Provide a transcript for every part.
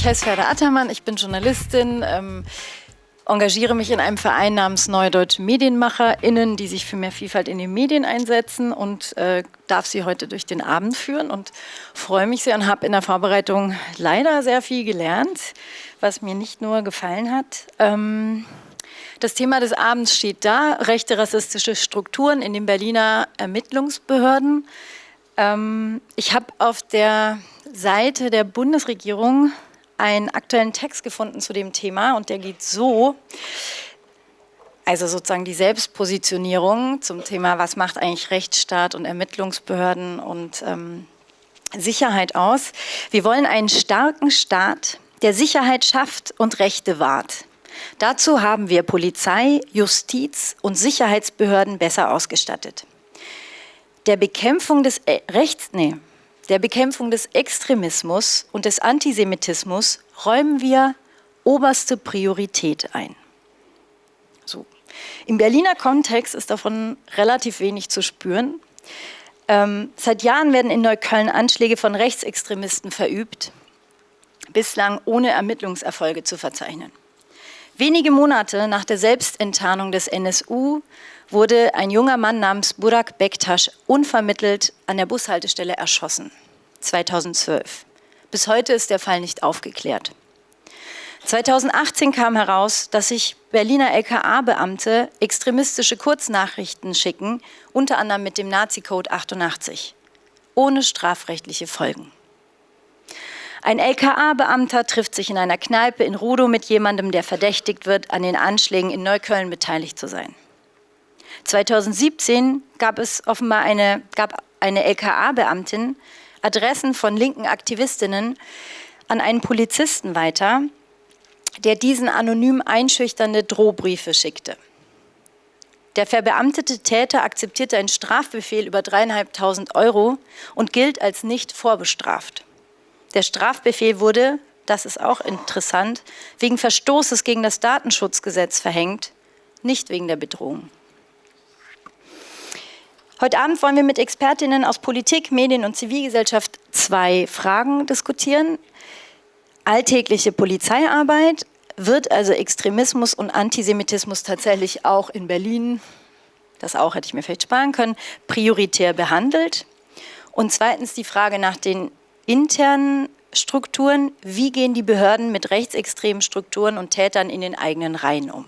ich heiße Ferda Attermann, ich bin Journalistin, ähm, engagiere mich in einem Verein namens Neue Deutsche MedienmacherInnen, die sich für mehr Vielfalt in den Medien einsetzen und äh, darf sie heute durch den Abend führen und freue mich sehr und habe in der Vorbereitung leider sehr viel gelernt, was mir nicht nur gefallen hat. Ähm, das Thema des Abends steht da, rechte rassistische Strukturen in den Berliner Ermittlungsbehörden. Ähm, ich habe auf der Seite der Bundesregierung einen aktuellen Text gefunden zu dem Thema und der geht so, also sozusagen die Selbstpositionierung zum Thema, was macht eigentlich Rechtsstaat und Ermittlungsbehörden und ähm, Sicherheit aus. Wir wollen einen starken Staat, der Sicherheit schafft und Rechte wahrt. Dazu haben wir Polizei, Justiz und Sicherheitsbehörden besser ausgestattet. Der Bekämpfung des e Rechts, nee, der Bekämpfung des Extremismus und des Antisemitismus räumen wir oberste Priorität ein. So. Im Berliner Kontext ist davon relativ wenig zu spüren. Ähm, seit Jahren werden in Neukölln Anschläge von Rechtsextremisten verübt, bislang ohne Ermittlungserfolge zu verzeichnen. Wenige Monate nach der Selbstenttarnung des NSU wurde ein junger Mann namens Burak Bektasch unvermittelt an der Bushaltestelle erschossen. 2012. Bis heute ist der Fall nicht aufgeklärt. 2018 kam heraus, dass sich Berliner LKA-Beamte extremistische Kurznachrichten schicken, unter anderem mit dem Nazi-Code 88, ohne strafrechtliche Folgen. Ein LKA-Beamter trifft sich in einer Kneipe in Rudow mit jemandem, der verdächtigt wird, an den Anschlägen in Neukölln beteiligt zu sein. 2017 gab es offenbar eine, eine LKA-Beamtin Adressen von linken Aktivistinnen an einen Polizisten weiter, der diesen anonym einschüchternde Drohbriefe schickte. Der verbeamtete Täter akzeptierte einen Strafbefehl über dreieinhalbtausend Euro und gilt als nicht vorbestraft. Der Strafbefehl wurde, das ist auch interessant, wegen Verstoßes gegen das Datenschutzgesetz verhängt, nicht wegen der Bedrohung. Heute Abend wollen wir mit Expertinnen aus Politik, Medien und Zivilgesellschaft zwei Fragen diskutieren. Alltägliche Polizeiarbeit, wird also Extremismus und Antisemitismus tatsächlich auch in Berlin, das auch hätte ich mir vielleicht sparen können, prioritär behandelt? Und zweitens die Frage nach den internen Strukturen, wie gehen die Behörden mit rechtsextremen Strukturen und Tätern in den eigenen Reihen um?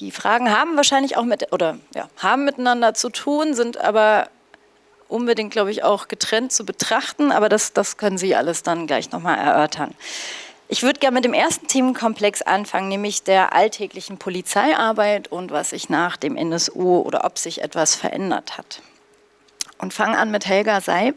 Die Fragen haben wahrscheinlich auch mit, oder ja, haben miteinander zu tun, sind aber unbedingt, glaube ich, auch getrennt zu betrachten, aber das, das können Sie alles dann gleich nochmal erörtern. Ich würde gerne mit dem ersten Themenkomplex anfangen, nämlich der alltäglichen Polizeiarbeit und was sich nach dem NSU oder ob sich etwas verändert hat. Und fange an mit Helga Seib.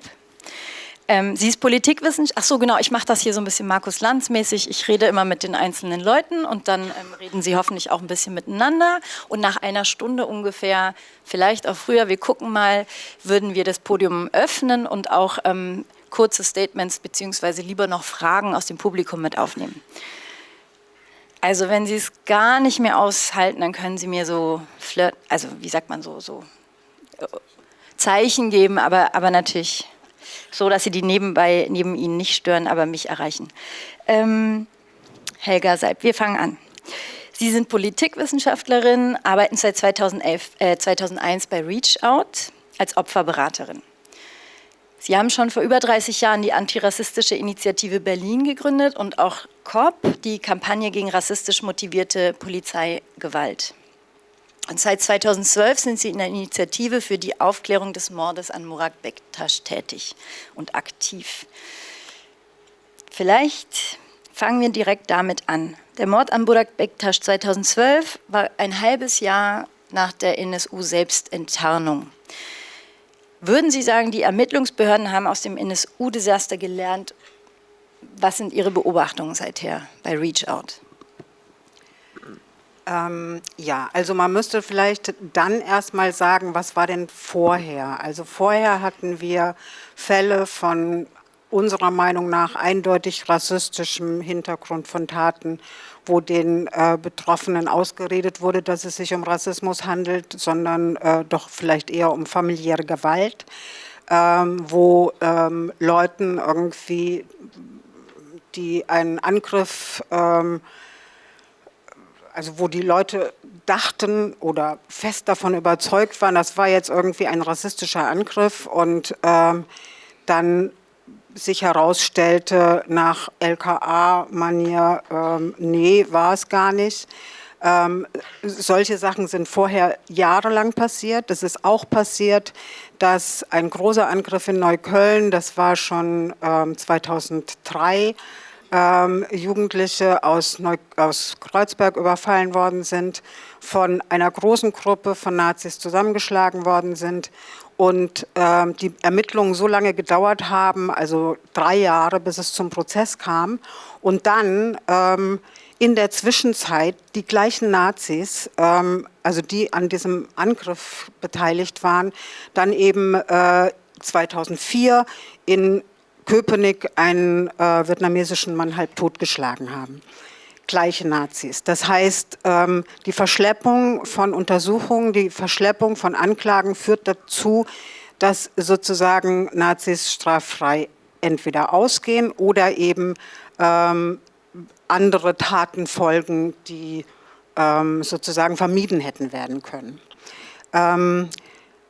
Ähm, sie ist Politikwissenschaftlerin. Ach so, genau, ich mache das hier so ein bisschen Markus Lanz mäßig. Ich rede immer mit den einzelnen Leuten und dann ähm, reden sie hoffentlich auch ein bisschen miteinander. Und nach einer Stunde ungefähr, vielleicht auch früher, wir gucken mal, würden wir das Podium öffnen und auch ähm, kurze Statements beziehungsweise lieber noch Fragen aus dem Publikum mit aufnehmen. Also wenn Sie es gar nicht mehr aushalten, dann können Sie mir so flirt, also wie sagt man so, so äh, Zeichen geben, aber, aber natürlich so dass sie die nebenbei neben Ihnen nicht stören, aber mich erreichen. Ähm, Helga Seib, wir fangen an. Sie sind Politikwissenschaftlerin, arbeiten seit 2011, äh, 2001 bei Reach Out als Opferberaterin. Sie haben schon vor über 30 Jahren die antirassistische Initiative Berlin gegründet und auch COP, die Kampagne gegen rassistisch motivierte Polizeigewalt. Und seit 2012 sind Sie in der Initiative für die Aufklärung des Mordes an Murat Bektasch tätig und aktiv. Vielleicht fangen wir direkt damit an. Der Mord an Murat Bektasch 2012 war ein halbes Jahr nach der NSU-Selbstenttarnung. Würden Sie sagen, die Ermittlungsbehörden haben aus dem NSU-Desaster gelernt? Was sind Ihre Beobachtungen seither bei Reach Out? Ähm, ja, also man müsste vielleicht dann erstmal sagen, was war denn vorher? Also vorher hatten wir Fälle von unserer Meinung nach eindeutig rassistischem Hintergrund von Taten, wo den äh, Betroffenen ausgeredet wurde, dass es sich um Rassismus handelt, sondern äh, doch vielleicht eher um familiäre Gewalt, ähm, wo ähm, Leuten irgendwie die einen Angriff, ähm, also wo die Leute dachten oder fest davon überzeugt waren, das war jetzt irgendwie ein rassistischer Angriff und ähm, dann sich herausstellte nach LKA-Manier, ähm, nee, war es gar nicht. Ähm, solche Sachen sind vorher jahrelang passiert. Es ist auch passiert, dass ein großer Angriff in Neukölln, das war schon ähm, 2003, ähm, Jugendliche aus, Neu aus Kreuzberg überfallen worden sind, von einer großen Gruppe von Nazis zusammengeschlagen worden sind und ähm, die Ermittlungen so lange gedauert haben, also drei Jahre, bis es zum Prozess kam und dann ähm, in der Zwischenzeit die gleichen Nazis, ähm, also die an diesem Angriff beteiligt waren, dann eben äh, 2004 in Köpenick einen äh, vietnamesischen Mann halb totgeschlagen haben. Gleiche Nazis. Das heißt, ähm, die Verschleppung von Untersuchungen, die Verschleppung von Anklagen führt dazu, dass sozusagen Nazis straffrei entweder ausgehen oder eben ähm, andere Taten folgen, die ähm, sozusagen vermieden hätten werden können. Ähm,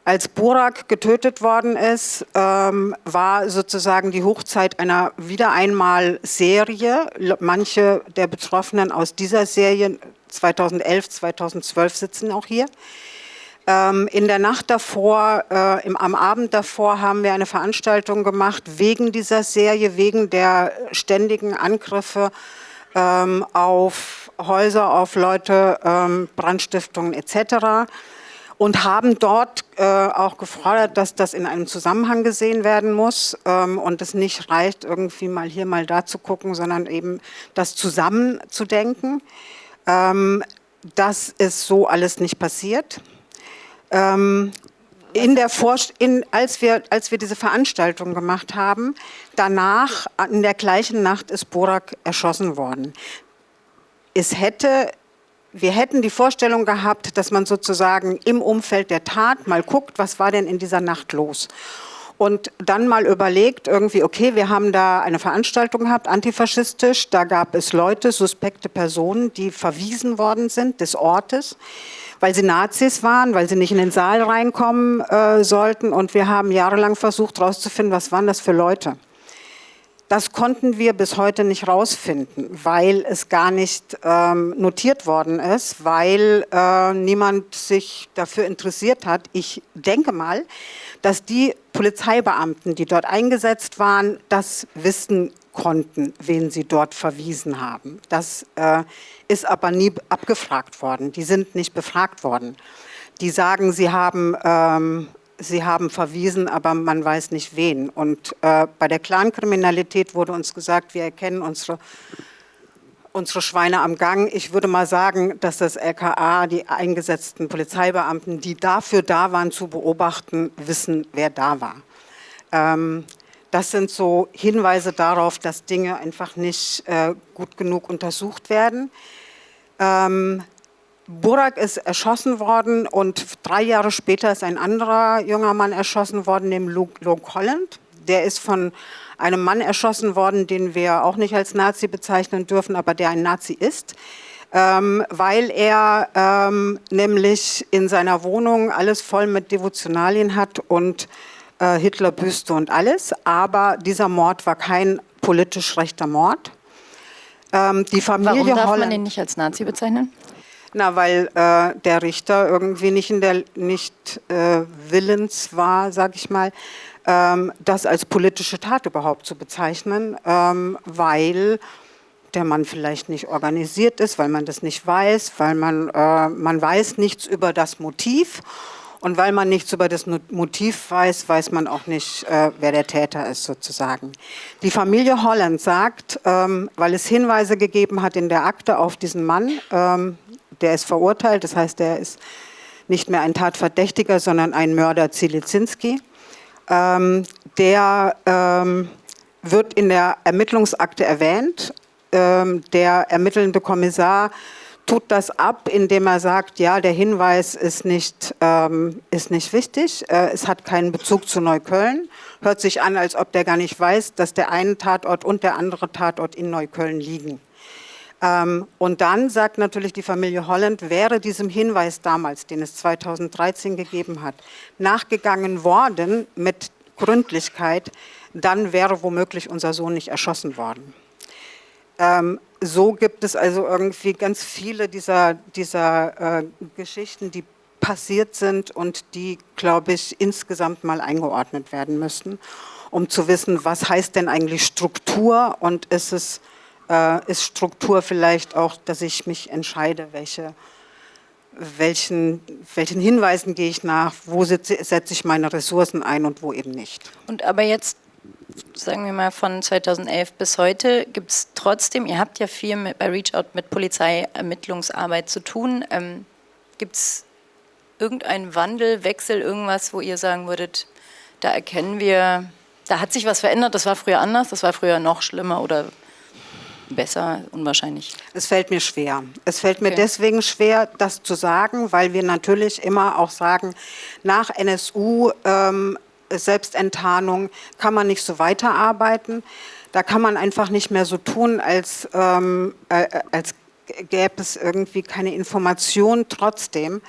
als Burak getötet worden ist, ähm, war sozusagen die Hochzeit einer wieder einmal Serie. Manche der Betroffenen aus dieser Serie 2011, 2012 sitzen auch hier. Ähm, in der Nacht davor, äh, im, am Abend davor haben wir eine Veranstaltung gemacht wegen dieser Serie, wegen der ständigen Angriffe ähm, auf Häuser, auf Leute, ähm, Brandstiftungen etc. Und haben dort äh, auch gefordert, dass das in einem Zusammenhang gesehen werden muss ähm, und es nicht reicht, irgendwie mal hier, mal da zu gucken, sondern eben das zusammen zu denken. Ähm, das ist so alles nicht passiert. Ähm, in der in, als, wir, als wir diese Veranstaltung gemacht haben, danach, in der gleichen Nacht, ist Borak erschossen worden. Es hätte, wir hätten die Vorstellung gehabt, dass man sozusagen im Umfeld der Tat mal guckt, was war denn in dieser Nacht los. Und dann mal überlegt, irgendwie, okay, wir haben da eine Veranstaltung gehabt, antifaschistisch, da gab es Leute, suspekte Personen, die verwiesen worden sind des Ortes weil sie Nazis waren, weil sie nicht in den Saal reinkommen äh, sollten. Und wir haben jahrelang versucht herauszufinden, was waren das für Leute. Das konnten wir bis heute nicht rausfinden, weil es gar nicht ähm, notiert worden ist, weil äh, niemand sich dafür interessiert hat. Ich denke mal, dass die Polizeibeamten, die dort eingesetzt waren, das wissen konnten, wen sie dort verwiesen haben. Das äh, ist aber nie abgefragt worden. Die sind nicht befragt worden. Die sagen, sie haben, ähm, sie haben verwiesen, aber man weiß nicht wen. Und äh, bei der Clankriminalität wurde uns gesagt, wir erkennen unsere unsere Schweine am Gang. Ich würde mal sagen, dass das LKA, die eingesetzten Polizeibeamten, die dafür da waren zu beobachten, wissen, wer da war. Ähm, das sind so Hinweise darauf, dass Dinge einfach nicht äh, gut genug untersucht werden. Ähm, Burak ist erschossen worden und drei Jahre später ist ein anderer junger Mann erschossen worden, nämlich Luke, Holland. Der ist von einem Mann erschossen worden, den wir auch nicht als Nazi bezeichnen dürfen, aber der ein Nazi ist. Ähm, weil er ähm, nämlich in seiner Wohnung alles voll mit Devotionalien hat und äh, Hitlerbüste und alles, aber dieser Mord war kein politisch rechter Mord. Ähm, die Familie Warum darf Holland, man ihn nicht als Nazi bezeichnen? Na, weil äh, der Richter irgendwie nicht, in der, nicht äh, willens war, sage ich mal, ähm, das als politische Tat überhaupt zu bezeichnen, ähm, weil der Mann vielleicht nicht organisiert ist, weil man das nicht weiß, weil man, äh, man weiß nichts über das Motiv und weil man nichts über das Motiv weiß, weiß man auch nicht, äh, wer der Täter ist sozusagen. Die Familie Holland sagt, ähm, weil es Hinweise gegeben hat in der Akte auf diesen Mann, ähm, der ist verurteilt, das heißt, der ist nicht mehr ein Tatverdächtiger, sondern ein Mörder Zilizinski. Ähm, der ähm, wird in der Ermittlungsakte erwähnt. Ähm, der ermittelnde Kommissar tut das ab, indem er sagt, ja, der Hinweis ist nicht, ähm, ist nicht wichtig, äh, es hat keinen Bezug zu Neukölln. Hört sich an, als ob der gar nicht weiß, dass der eine Tatort und der andere Tatort in Neukölln liegen. Ähm, und dann sagt natürlich die Familie Holland, wäre diesem Hinweis damals, den es 2013 gegeben hat, nachgegangen worden mit Gründlichkeit, dann wäre womöglich unser Sohn nicht erschossen worden. Ähm, so gibt es also irgendwie ganz viele dieser, dieser äh, Geschichten, die passiert sind und die, glaube ich, insgesamt mal eingeordnet werden müssten, um zu wissen, was heißt denn eigentlich Struktur und ist es äh, ist Struktur vielleicht auch, dass ich mich entscheide, welche, welchen, welchen Hinweisen gehe ich nach, wo setze, setze ich meine Ressourcen ein und wo eben nicht. Und aber jetzt sagen wir mal von 2011 bis heute, gibt es trotzdem, ihr habt ja viel mit, bei ReachOut mit Polizeiermittlungsarbeit zu tun, ähm, gibt es irgendeinen Wandel, Wechsel, irgendwas, wo ihr sagen würdet, da erkennen wir, da hat sich was verändert, das war früher anders, das war früher noch schlimmer oder besser, unwahrscheinlich? Es fällt mir schwer. Es fällt mir okay. deswegen schwer, das zu sagen, weil wir natürlich immer auch sagen, nach NSU ähm, Selbstenttarnung kann man nicht so weiterarbeiten. Da kann man einfach nicht mehr so tun, als, ähm, äh, als gäbe es irgendwie keine Information trotzdem.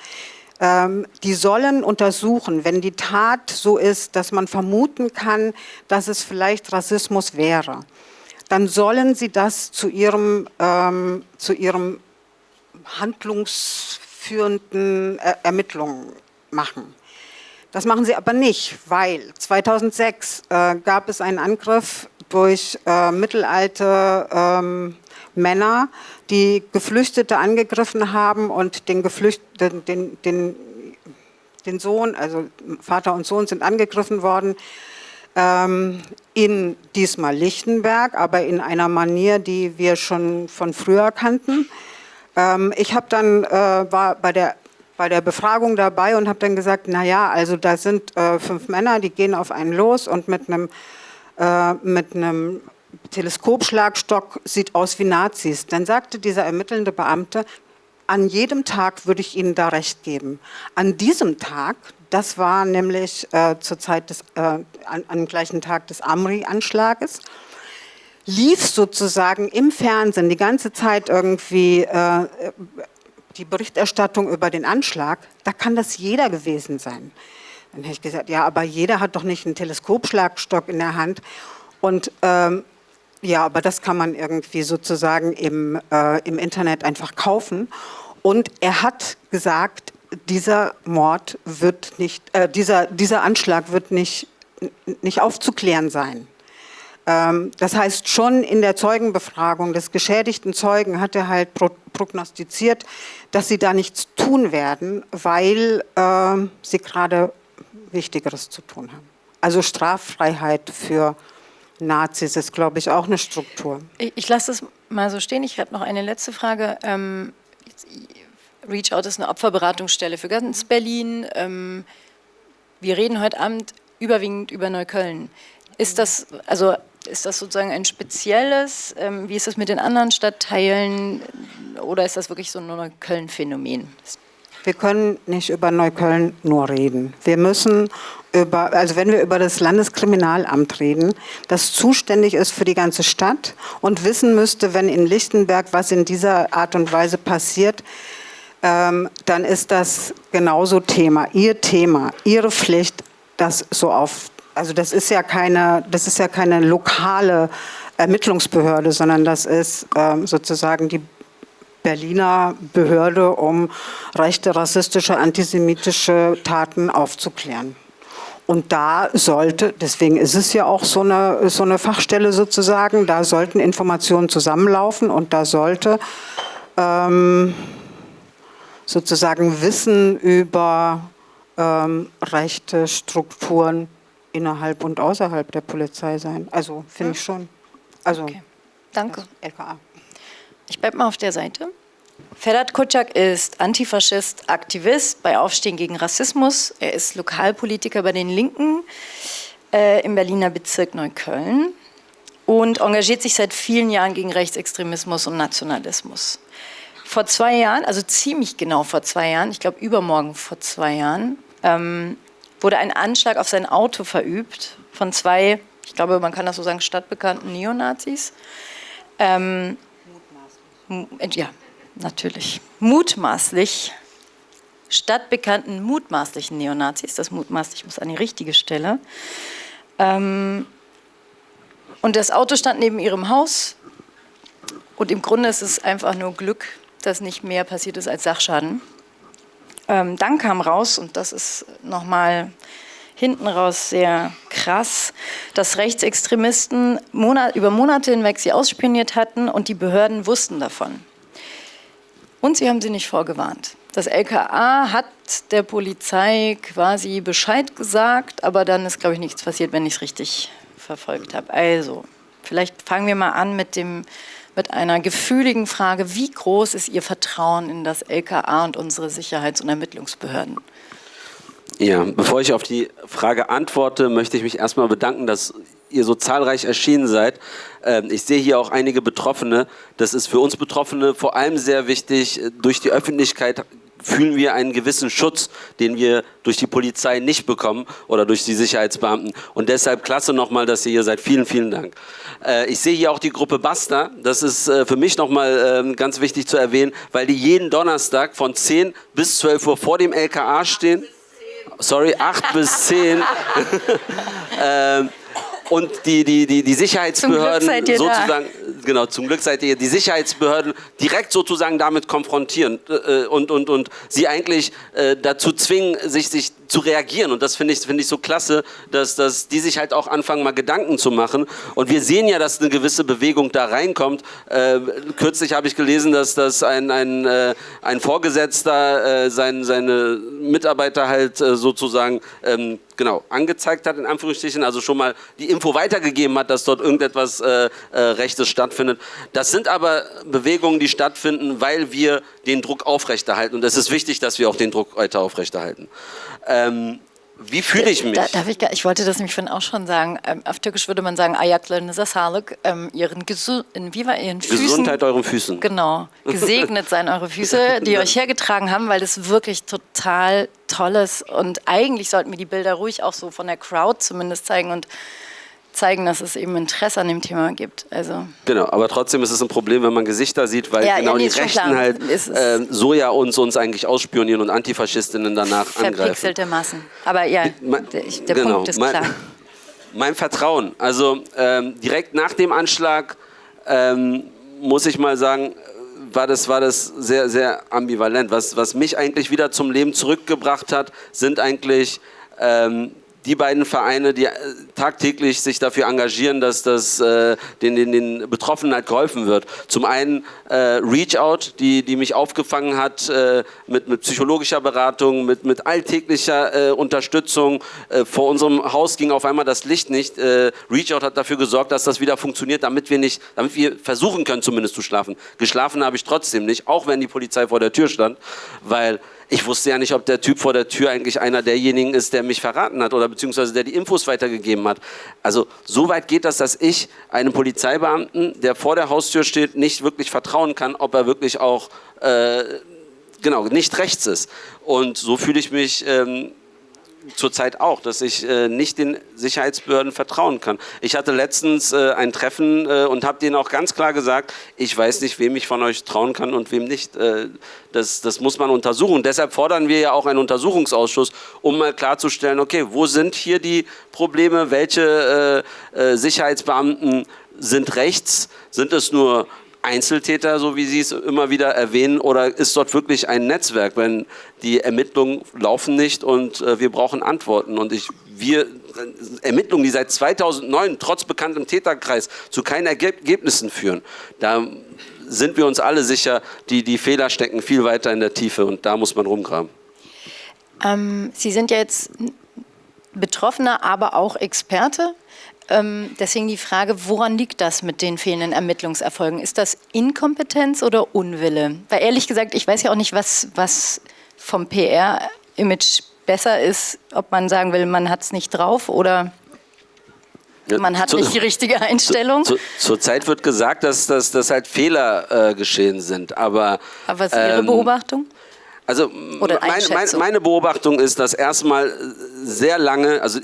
Ähm, die sollen untersuchen, wenn die Tat so ist, dass man vermuten kann, dass es vielleicht Rassismus wäre, dann sollen sie das zu ihrem, ähm, zu ihrem handlungsführenden er Ermittlungen machen. Das machen sie aber nicht, weil 2006 äh, gab es einen Angriff durch äh, mittelalte ähm, Männer, die Geflüchtete angegriffen haben und den, Geflüchteten, den, den, den Sohn, also Vater und Sohn sind angegriffen worden, in diesmal Lichtenberg, aber in einer Manier, die wir schon von früher kannten. Ähm, ich habe dann, äh, war bei der bei der Befragung dabei und habe dann gesagt, na ja, also da sind äh, fünf Männer, die gehen auf einen los und mit einem äh, mit einem Teleskopschlagstock sieht aus wie Nazis. Dann sagte dieser ermittelnde Beamte, an jedem Tag würde ich Ihnen da recht geben. An diesem Tag, das war nämlich äh, zur Zeit des, äh, an, am gleichen Tag des Amri-Anschlages, lief sozusagen im Fernsehen die ganze Zeit irgendwie äh, die Berichterstattung über den Anschlag, da kann das jeder gewesen sein. Dann habe ich gesagt, ja, aber jeder hat doch nicht einen Teleskopschlagstock in der Hand. Und ähm, ja, aber das kann man irgendwie sozusagen im, äh, im Internet einfach kaufen. Und er hat gesagt, dieser Mord wird nicht, äh, dieser, dieser Anschlag wird nicht, nicht aufzuklären sein. Ähm, das heißt, schon in der Zeugenbefragung des geschädigten Zeugen hat er halt prognostiziert, dass sie da nichts tun werden, weil äh, sie gerade Wichtigeres zu tun haben. Also Straffreiheit für Nazis ist, glaube ich, auch eine Struktur. Ich, ich lasse das mal so stehen. Ich habe noch eine letzte Frage. Ähm, Reach Out ist eine Opferberatungsstelle für ganz Berlin. Ähm, wir reden heute Abend überwiegend über Neukölln. Ist das, also ist das sozusagen ein spezielles, ähm, wie ist das mit den anderen Stadtteilen oder ist das wirklich so ein Neukölln-Phänomen? Wir können nicht über Neukölln nur reden. Wir müssen über, also wenn wir über das Landeskriminalamt reden, das zuständig ist für die ganze Stadt und wissen müsste, wenn in Lichtenberg was in dieser Art und Weise passiert, ähm, dann ist das genauso Thema, Ihr Thema, Ihre Pflicht, das so auf also das ist ja keine, das ist ja keine lokale Ermittlungsbehörde, sondern das ist ähm, sozusagen die Berliner Behörde, um rechte, rassistische, antisemitische Taten aufzuklären. Und da sollte, deswegen ist es ja auch so eine, so eine Fachstelle sozusagen, da sollten Informationen zusammenlaufen und da sollte ähm, sozusagen Wissen über ähm, rechte Strukturen innerhalb und außerhalb der Polizei sein. Also finde ich schon. Also okay. Danke. LKA. Ich bleibe mal auf der Seite. Ferhat Kutschak ist Antifaschist, Aktivist bei Aufstehen gegen Rassismus. Er ist Lokalpolitiker bei den Linken äh, im Berliner Bezirk Neukölln und engagiert sich seit vielen Jahren gegen Rechtsextremismus und Nationalismus. Vor zwei Jahren, also ziemlich genau vor zwei Jahren, ich glaube übermorgen vor zwei Jahren, ähm, wurde ein Anschlag auf sein Auto verübt von zwei, ich glaube, man kann das so sagen, stadtbekannten Neonazis. Ähm, Mutmaßlich. Ja, natürlich. Mutmaßlich stadtbekannten mutmaßlichen Neonazis. Das mutmaßlich muss an die richtige Stelle. Ähm, und das Auto stand neben ihrem Haus. Und im Grunde ist es einfach nur Glück, dass nicht mehr passiert ist als Sachschaden. Ähm, dann kam raus, und das ist nochmal hinten raus sehr krass, dass Rechtsextremisten Monat, über Monate hinweg sie ausspioniert hatten und die Behörden wussten davon. Und sie haben sie nicht vorgewarnt. Das LKA hat der Polizei quasi Bescheid gesagt, aber dann ist, glaube ich, nichts passiert, wenn ich es richtig verfolgt habe. Also, vielleicht fangen wir mal an mit, dem, mit einer gefühligen Frage. Wie groß ist Ihr Vertrauen in das LKA und unsere Sicherheits- und Ermittlungsbehörden? Ja, bevor ich auf die Frage antworte, möchte ich mich erstmal bedanken, dass ihr so zahlreich erschienen seid. Ähm, ich sehe hier auch einige Betroffene. Das ist für uns Betroffene vor allem sehr wichtig. Durch die Öffentlichkeit fühlen wir einen gewissen Schutz, den wir durch die Polizei nicht bekommen oder durch die Sicherheitsbeamten. Und deshalb klasse nochmal, dass ihr hier seid. Vielen, vielen Dank. Äh, ich sehe hier auch die Gruppe Basta. Das ist äh, für mich nochmal ähm, ganz wichtig zu erwähnen, weil die jeden Donnerstag von 10 bis 12 Uhr vor dem LKA stehen. Sorry, 8 bis 10. ähm, und die, die, die, die Sicherheitsbehörden sozusagen, da. Genau, zum Glück seid ihr die Sicherheitsbehörden direkt sozusagen damit konfrontieren äh, und, und, und sie eigentlich äh, dazu zwingen, sich, sich zu reagieren. Und das finde ich, finde ich so klasse, dass, dass die sich halt auch anfangen, mal Gedanken zu machen. Und wir sehen ja, dass eine gewisse Bewegung da reinkommt. Äh, kürzlich habe ich gelesen, dass, dass ein, ein, äh, ein Vorgesetzter äh, sein, seine Mitarbeiter halt äh, sozusagen ähm, genau, angezeigt hat, in Anführungsstrichen, also schon mal die Info weitergegeben hat, dass dort irgendetwas äh, äh, Rechtes stattfindet. Das sind aber Bewegungen, die stattfinden, weil wir den Druck aufrechterhalten. Und es ist wichtig, dass wir auch den Druck weiter aufrechterhalten. Ähm, wie fühle ich mich? Da, darf ich, ich wollte das nämlich vorhin auch schon sagen. Ähm, auf Türkisch würde man sagen, Ayaklarını sağlık, ähm, ihren, Gesu wie war, ihren Füßen. Gesundheit euren Füßen. Genau. Gesegnet seien eure Füße, die euch hergetragen haben, weil das wirklich total toll ist. Und eigentlich sollten wir die Bilder ruhig auch so von der Crowd zumindest zeigen und zeigen, dass es eben Interesse an dem Thema gibt. Also genau, aber trotzdem ist es ein Problem, wenn man Gesichter sieht, weil ja, genau ja, nee, die Rechten halt äh, so ja uns, uns eigentlich ausspionieren und Antifaschistinnen danach angreifen. Verpixelte Massen. Aber ja, der, der genau, Punkt ist mein, klar. Mein Vertrauen, also ähm, direkt nach dem Anschlag ähm, muss ich mal sagen, war das, war das sehr, sehr ambivalent. Was, was mich eigentlich wieder zum Leben zurückgebracht hat, sind eigentlich ähm, die beiden Vereine, die äh, tagtäglich sich dafür engagieren, dass das äh, den, den, den Betroffenen halt geholfen wird. Zum einen äh, Reach Out, die, die mich aufgefangen hat äh, mit, mit psychologischer Beratung, mit, mit alltäglicher äh, Unterstützung. Äh, vor unserem Haus ging auf einmal das Licht nicht. Reach Out hat dafür gesorgt, dass das wieder funktioniert, damit wir nicht, damit wir versuchen können, zumindest zu schlafen. Geschlafen habe ich trotzdem nicht, auch wenn die Polizei vor der Tür stand, weil ich wusste ja nicht, ob der Typ vor der Tür eigentlich einer derjenigen ist, der mich verraten hat oder beziehungsweise der die Infos weitergegeben hat. Also so weit geht das, dass ich einem Polizeibeamten, der vor der Haustür steht, nicht wirklich vertrauen kann, ob er wirklich auch äh, genau nicht rechts ist. Und so fühle ich mich ähm, zurzeit auch, dass ich äh, nicht den Sicherheitsbehörden vertrauen kann. Ich hatte letztens äh, ein Treffen äh, und habe denen auch ganz klar gesagt, ich weiß nicht, wem ich von euch trauen kann und wem nicht. Äh, das, das muss man untersuchen. Deshalb fordern wir ja auch einen Untersuchungsausschuss, um mal klarzustellen, okay, wo sind hier die Probleme, welche äh, äh, Sicherheitsbeamten sind rechts, sind es nur Einzeltäter, so wie Sie es immer wieder erwähnen, oder ist dort wirklich ein Netzwerk, wenn die Ermittlungen laufen nicht und äh, wir brauchen Antworten und ich, wir, äh, Ermittlungen, die seit 2009 trotz bekanntem Täterkreis zu keinen Ergebnissen führen, da sind wir uns alle sicher, die, die Fehler stecken viel weiter in der Tiefe und da muss man rumgraben. Ähm, Sie sind ja jetzt Betroffener, aber auch Experte. Ähm, deswegen die Frage, woran liegt das mit den fehlenden Ermittlungserfolgen? Ist das Inkompetenz oder Unwille? Weil ehrlich gesagt, ich weiß ja auch nicht, was, was vom PR-Image besser ist, ob man sagen will, man hat es nicht drauf oder... Man hat nicht die richtige Einstellung. Zu, zurzeit wird gesagt, dass, dass, dass halt Fehler äh, geschehen sind, aber... Aber was ist Ihre ähm, Beobachtung? Also meine, meine, meine Beobachtung ist, dass erstmal sehr lange, also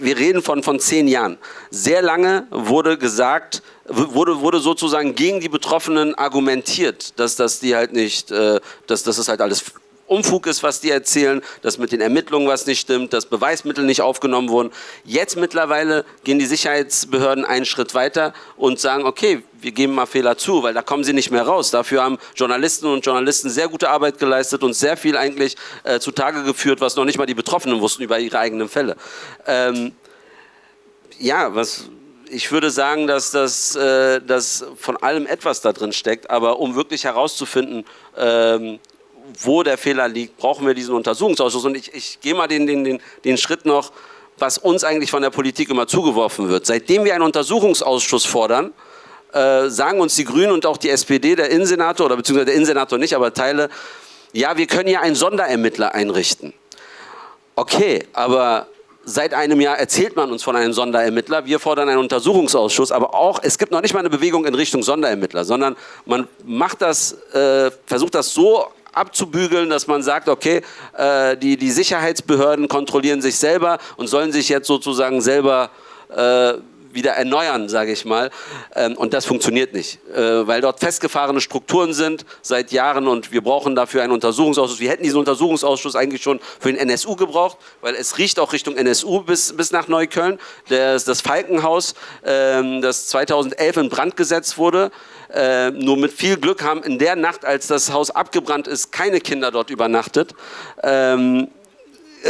wir reden von, von zehn Jahren, sehr lange wurde gesagt, wurde, wurde sozusagen gegen die Betroffenen argumentiert, dass, dass die halt nicht, äh, dass, dass es halt alles Umfug ist, was die erzählen, dass mit den Ermittlungen was nicht stimmt, dass Beweismittel nicht aufgenommen wurden. Jetzt mittlerweile gehen die Sicherheitsbehörden einen Schritt weiter und sagen, okay, wir geben mal Fehler zu, weil da kommen sie nicht mehr raus. Dafür haben Journalisten und Journalisten sehr gute Arbeit geleistet und sehr viel eigentlich äh, zutage geführt, was noch nicht mal die Betroffenen wussten über ihre eigenen Fälle. Ähm, ja, was ich würde sagen, dass das äh, dass von allem etwas da drin steckt, aber um wirklich herauszufinden, ähm, wo der Fehler liegt, brauchen wir diesen Untersuchungsausschuss. Und ich, ich gehe mal den, den, den, den Schritt noch, was uns eigentlich von der Politik immer zugeworfen wird. Seitdem wir einen Untersuchungsausschuss fordern, äh, sagen uns die Grünen und auch die SPD, der Innensenator, oder beziehungsweise der Innensenator nicht, aber Teile, ja, wir können ja einen Sonderermittler einrichten. Okay, aber Seit einem Jahr erzählt man uns von einem Sonderermittler. Wir fordern einen Untersuchungsausschuss, aber auch, es gibt noch nicht mal eine Bewegung in Richtung Sonderermittler, sondern man macht das, äh, versucht das so abzubügeln, dass man sagt, okay, äh, die, die Sicherheitsbehörden kontrollieren sich selber und sollen sich jetzt sozusagen selber äh, wieder erneuern, sage ich mal. Ähm, und das funktioniert nicht, äh, weil dort festgefahrene Strukturen sind seit Jahren und wir brauchen dafür einen Untersuchungsausschuss. Wir hätten diesen Untersuchungsausschuss eigentlich schon für den NSU gebraucht, weil es riecht auch Richtung NSU bis, bis nach Neukölln. Das, das Falkenhaus, ähm, das 2011 in Brand gesetzt wurde, äh, nur mit viel Glück haben in der Nacht, als das Haus abgebrannt ist, keine Kinder dort übernachtet, ähm,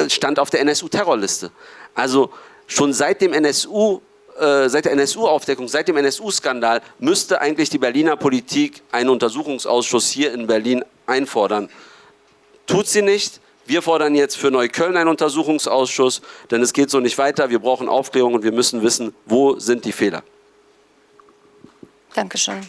stand auf der NSU-Terrorliste. Also schon seit dem NSU äh, seit der NSU-Aufdeckung, seit dem NSU-Skandal müsste eigentlich die Berliner Politik einen Untersuchungsausschuss hier in Berlin einfordern. Tut sie nicht. Wir fordern jetzt für Neukölln einen Untersuchungsausschuss, denn es geht so nicht weiter. Wir brauchen Aufklärung und wir müssen wissen, wo sind die Fehler. Dankeschön.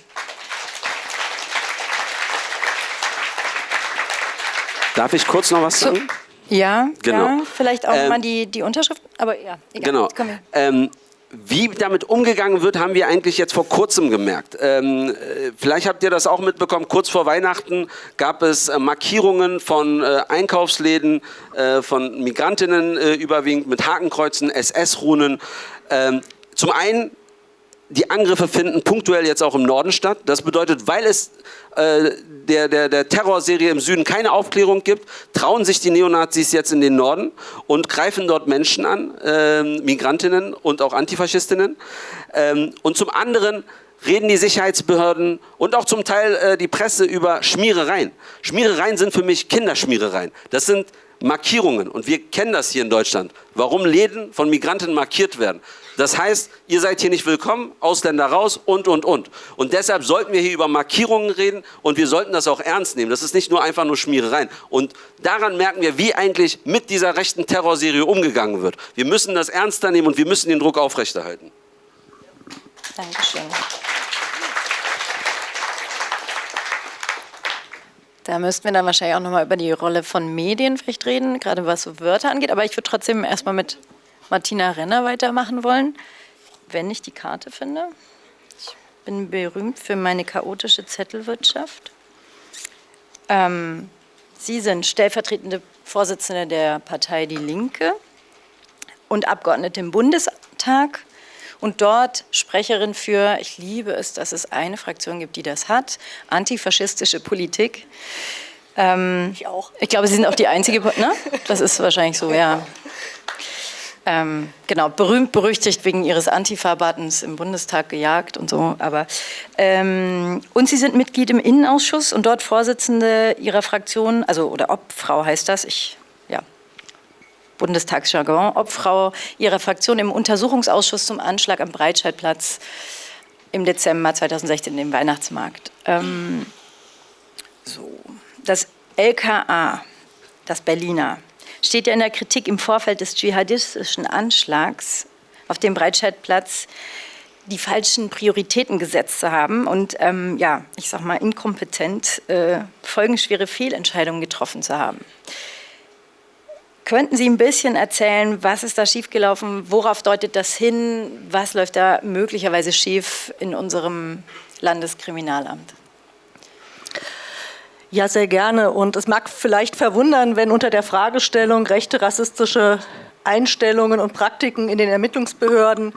Darf ich kurz noch was sagen? So, ja, genau. Ja, vielleicht auch ähm, mal die, die Unterschrift, aber ja, egal. Genau. Ähm, wie damit umgegangen wird, haben wir eigentlich jetzt vor kurzem gemerkt. Ähm, äh, vielleicht habt ihr das auch mitbekommen, kurz vor Weihnachten gab es äh, Markierungen von äh, Einkaufsläden, äh, von Migrantinnen äh, überwiegend mit Hakenkreuzen, SS-Runen. Ähm, zum einen die Angriffe finden punktuell jetzt auch im Norden statt. Das bedeutet, weil es äh, der, der, der Terrorserie im Süden keine Aufklärung gibt, trauen sich die Neonazis jetzt in den Norden und greifen dort Menschen an, äh, Migrantinnen und auch Antifaschistinnen. Ähm, und zum anderen reden die Sicherheitsbehörden und auch zum Teil äh, die Presse über Schmierereien. Schmierereien sind für mich Kinderschmierereien. Das sind Markierungen und wir kennen das hier in Deutschland, warum Läden von Migranten markiert werden. Das heißt, ihr seid hier nicht willkommen, Ausländer raus und, und, und. Und deshalb sollten wir hier über Markierungen reden und wir sollten das auch ernst nehmen. Das ist nicht nur einfach nur Schmierereien. Und daran merken wir, wie eigentlich mit dieser rechten Terrorserie umgegangen wird. Wir müssen das ernster nehmen und wir müssen den Druck aufrechterhalten. Dankeschön. Da müssten wir dann wahrscheinlich auch nochmal über die Rolle von Medien vielleicht reden, gerade was so Wörter angeht. Aber ich würde trotzdem erstmal mit Martina Renner weitermachen wollen, wenn ich die Karte finde. Ich bin berühmt für meine chaotische Zettelwirtschaft. Ähm, Sie sind stellvertretende Vorsitzende der Partei Die Linke und Abgeordnete im Bundestag und dort Sprecherin für, ich liebe es, dass es eine Fraktion gibt, die das hat, antifaschistische Politik. Ähm, ich auch. Ich glaube, Sie sind auch die einzige, ne? Das ist wahrscheinlich so, ja. Ähm, genau, berühmt, berüchtigt wegen ihres Antifa-Buttons im Bundestag gejagt und so. Aber, ähm, und Sie sind Mitglied im Innenausschuss und dort Vorsitzende Ihrer Fraktion, also oder Obfrau heißt das, ich, Bundestagsjargon, Obfrau Ihrer Fraktion im Untersuchungsausschuss zum Anschlag am Breitscheidplatz im Dezember 2016, dem Weihnachtsmarkt. Ähm, so, das LKA, das Berliner, steht ja in der Kritik im Vorfeld des dschihadistischen Anschlags auf dem Breitscheidplatz die falschen Prioritäten gesetzt zu haben und ähm, ja, ich sag mal inkompetent äh, folgenschwere Fehlentscheidungen getroffen zu haben. Könnten Sie ein bisschen erzählen, was ist da schiefgelaufen? Worauf deutet das hin? Was läuft da möglicherweise schief in unserem Landeskriminalamt? Ja, sehr gerne. Und es mag vielleicht verwundern, wenn unter der Fragestellung rechte rassistische Einstellungen und Praktiken in den Ermittlungsbehörden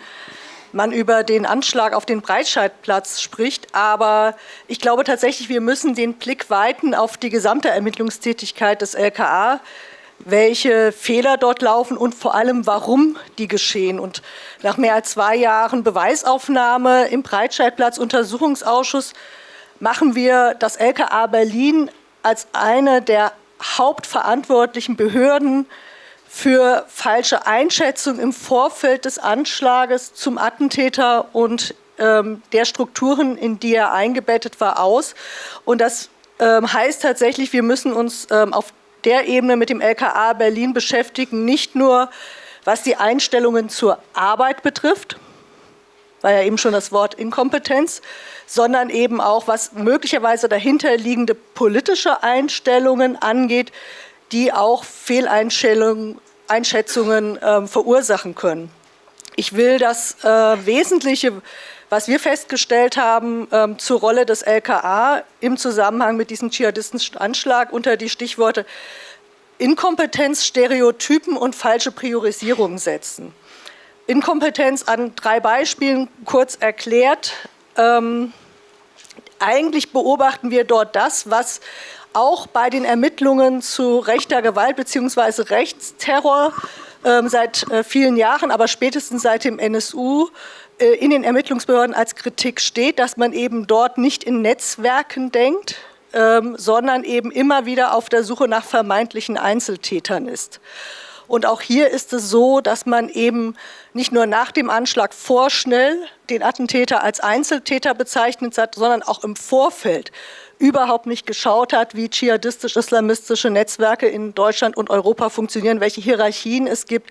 man über den Anschlag auf den Breitscheidplatz spricht. Aber ich glaube tatsächlich, wir müssen den Blick weiten auf die gesamte Ermittlungstätigkeit des LKA welche Fehler dort laufen und vor allem, warum die geschehen. Und nach mehr als zwei Jahren Beweisaufnahme im Breitscheidplatz-Untersuchungsausschuss machen wir das LKA Berlin als eine der hauptverantwortlichen Behörden für falsche Einschätzung im Vorfeld des Anschlages zum Attentäter und ähm, der Strukturen, in die er eingebettet war, aus. Und das ähm, heißt tatsächlich, wir müssen uns ähm, auf der Ebene mit dem LKA Berlin beschäftigen, nicht nur was die Einstellungen zur Arbeit betrifft, war ja eben schon das Wort Inkompetenz, sondern eben auch, was möglicherweise dahinterliegende politische Einstellungen angeht, die auch Fehleinschätzungen äh, verursachen können. Ich will das äh, Wesentliche was wir festgestellt haben ähm, zur Rolle des LKA im Zusammenhang mit diesem dschihadistischen Anschlag unter die Stichworte Inkompetenz, Stereotypen und falsche Priorisierung setzen. Inkompetenz an drei Beispielen kurz erklärt. Ähm, eigentlich beobachten wir dort das, was auch bei den Ermittlungen zu rechter Gewalt bzw. Rechtsterror ähm, seit äh, vielen Jahren, aber spätestens seit dem NSU in den Ermittlungsbehörden als Kritik steht, dass man eben dort nicht in Netzwerken denkt, ähm, sondern eben immer wieder auf der Suche nach vermeintlichen Einzeltätern ist. Und auch hier ist es so, dass man eben nicht nur nach dem Anschlag vorschnell den Attentäter als Einzeltäter bezeichnet hat, sondern auch im Vorfeld überhaupt nicht geschaut hat, wie dschihadistisch-islamistische Netzwerke in Deutschland und Europa funktionieren, welche Hierarchien es gibt,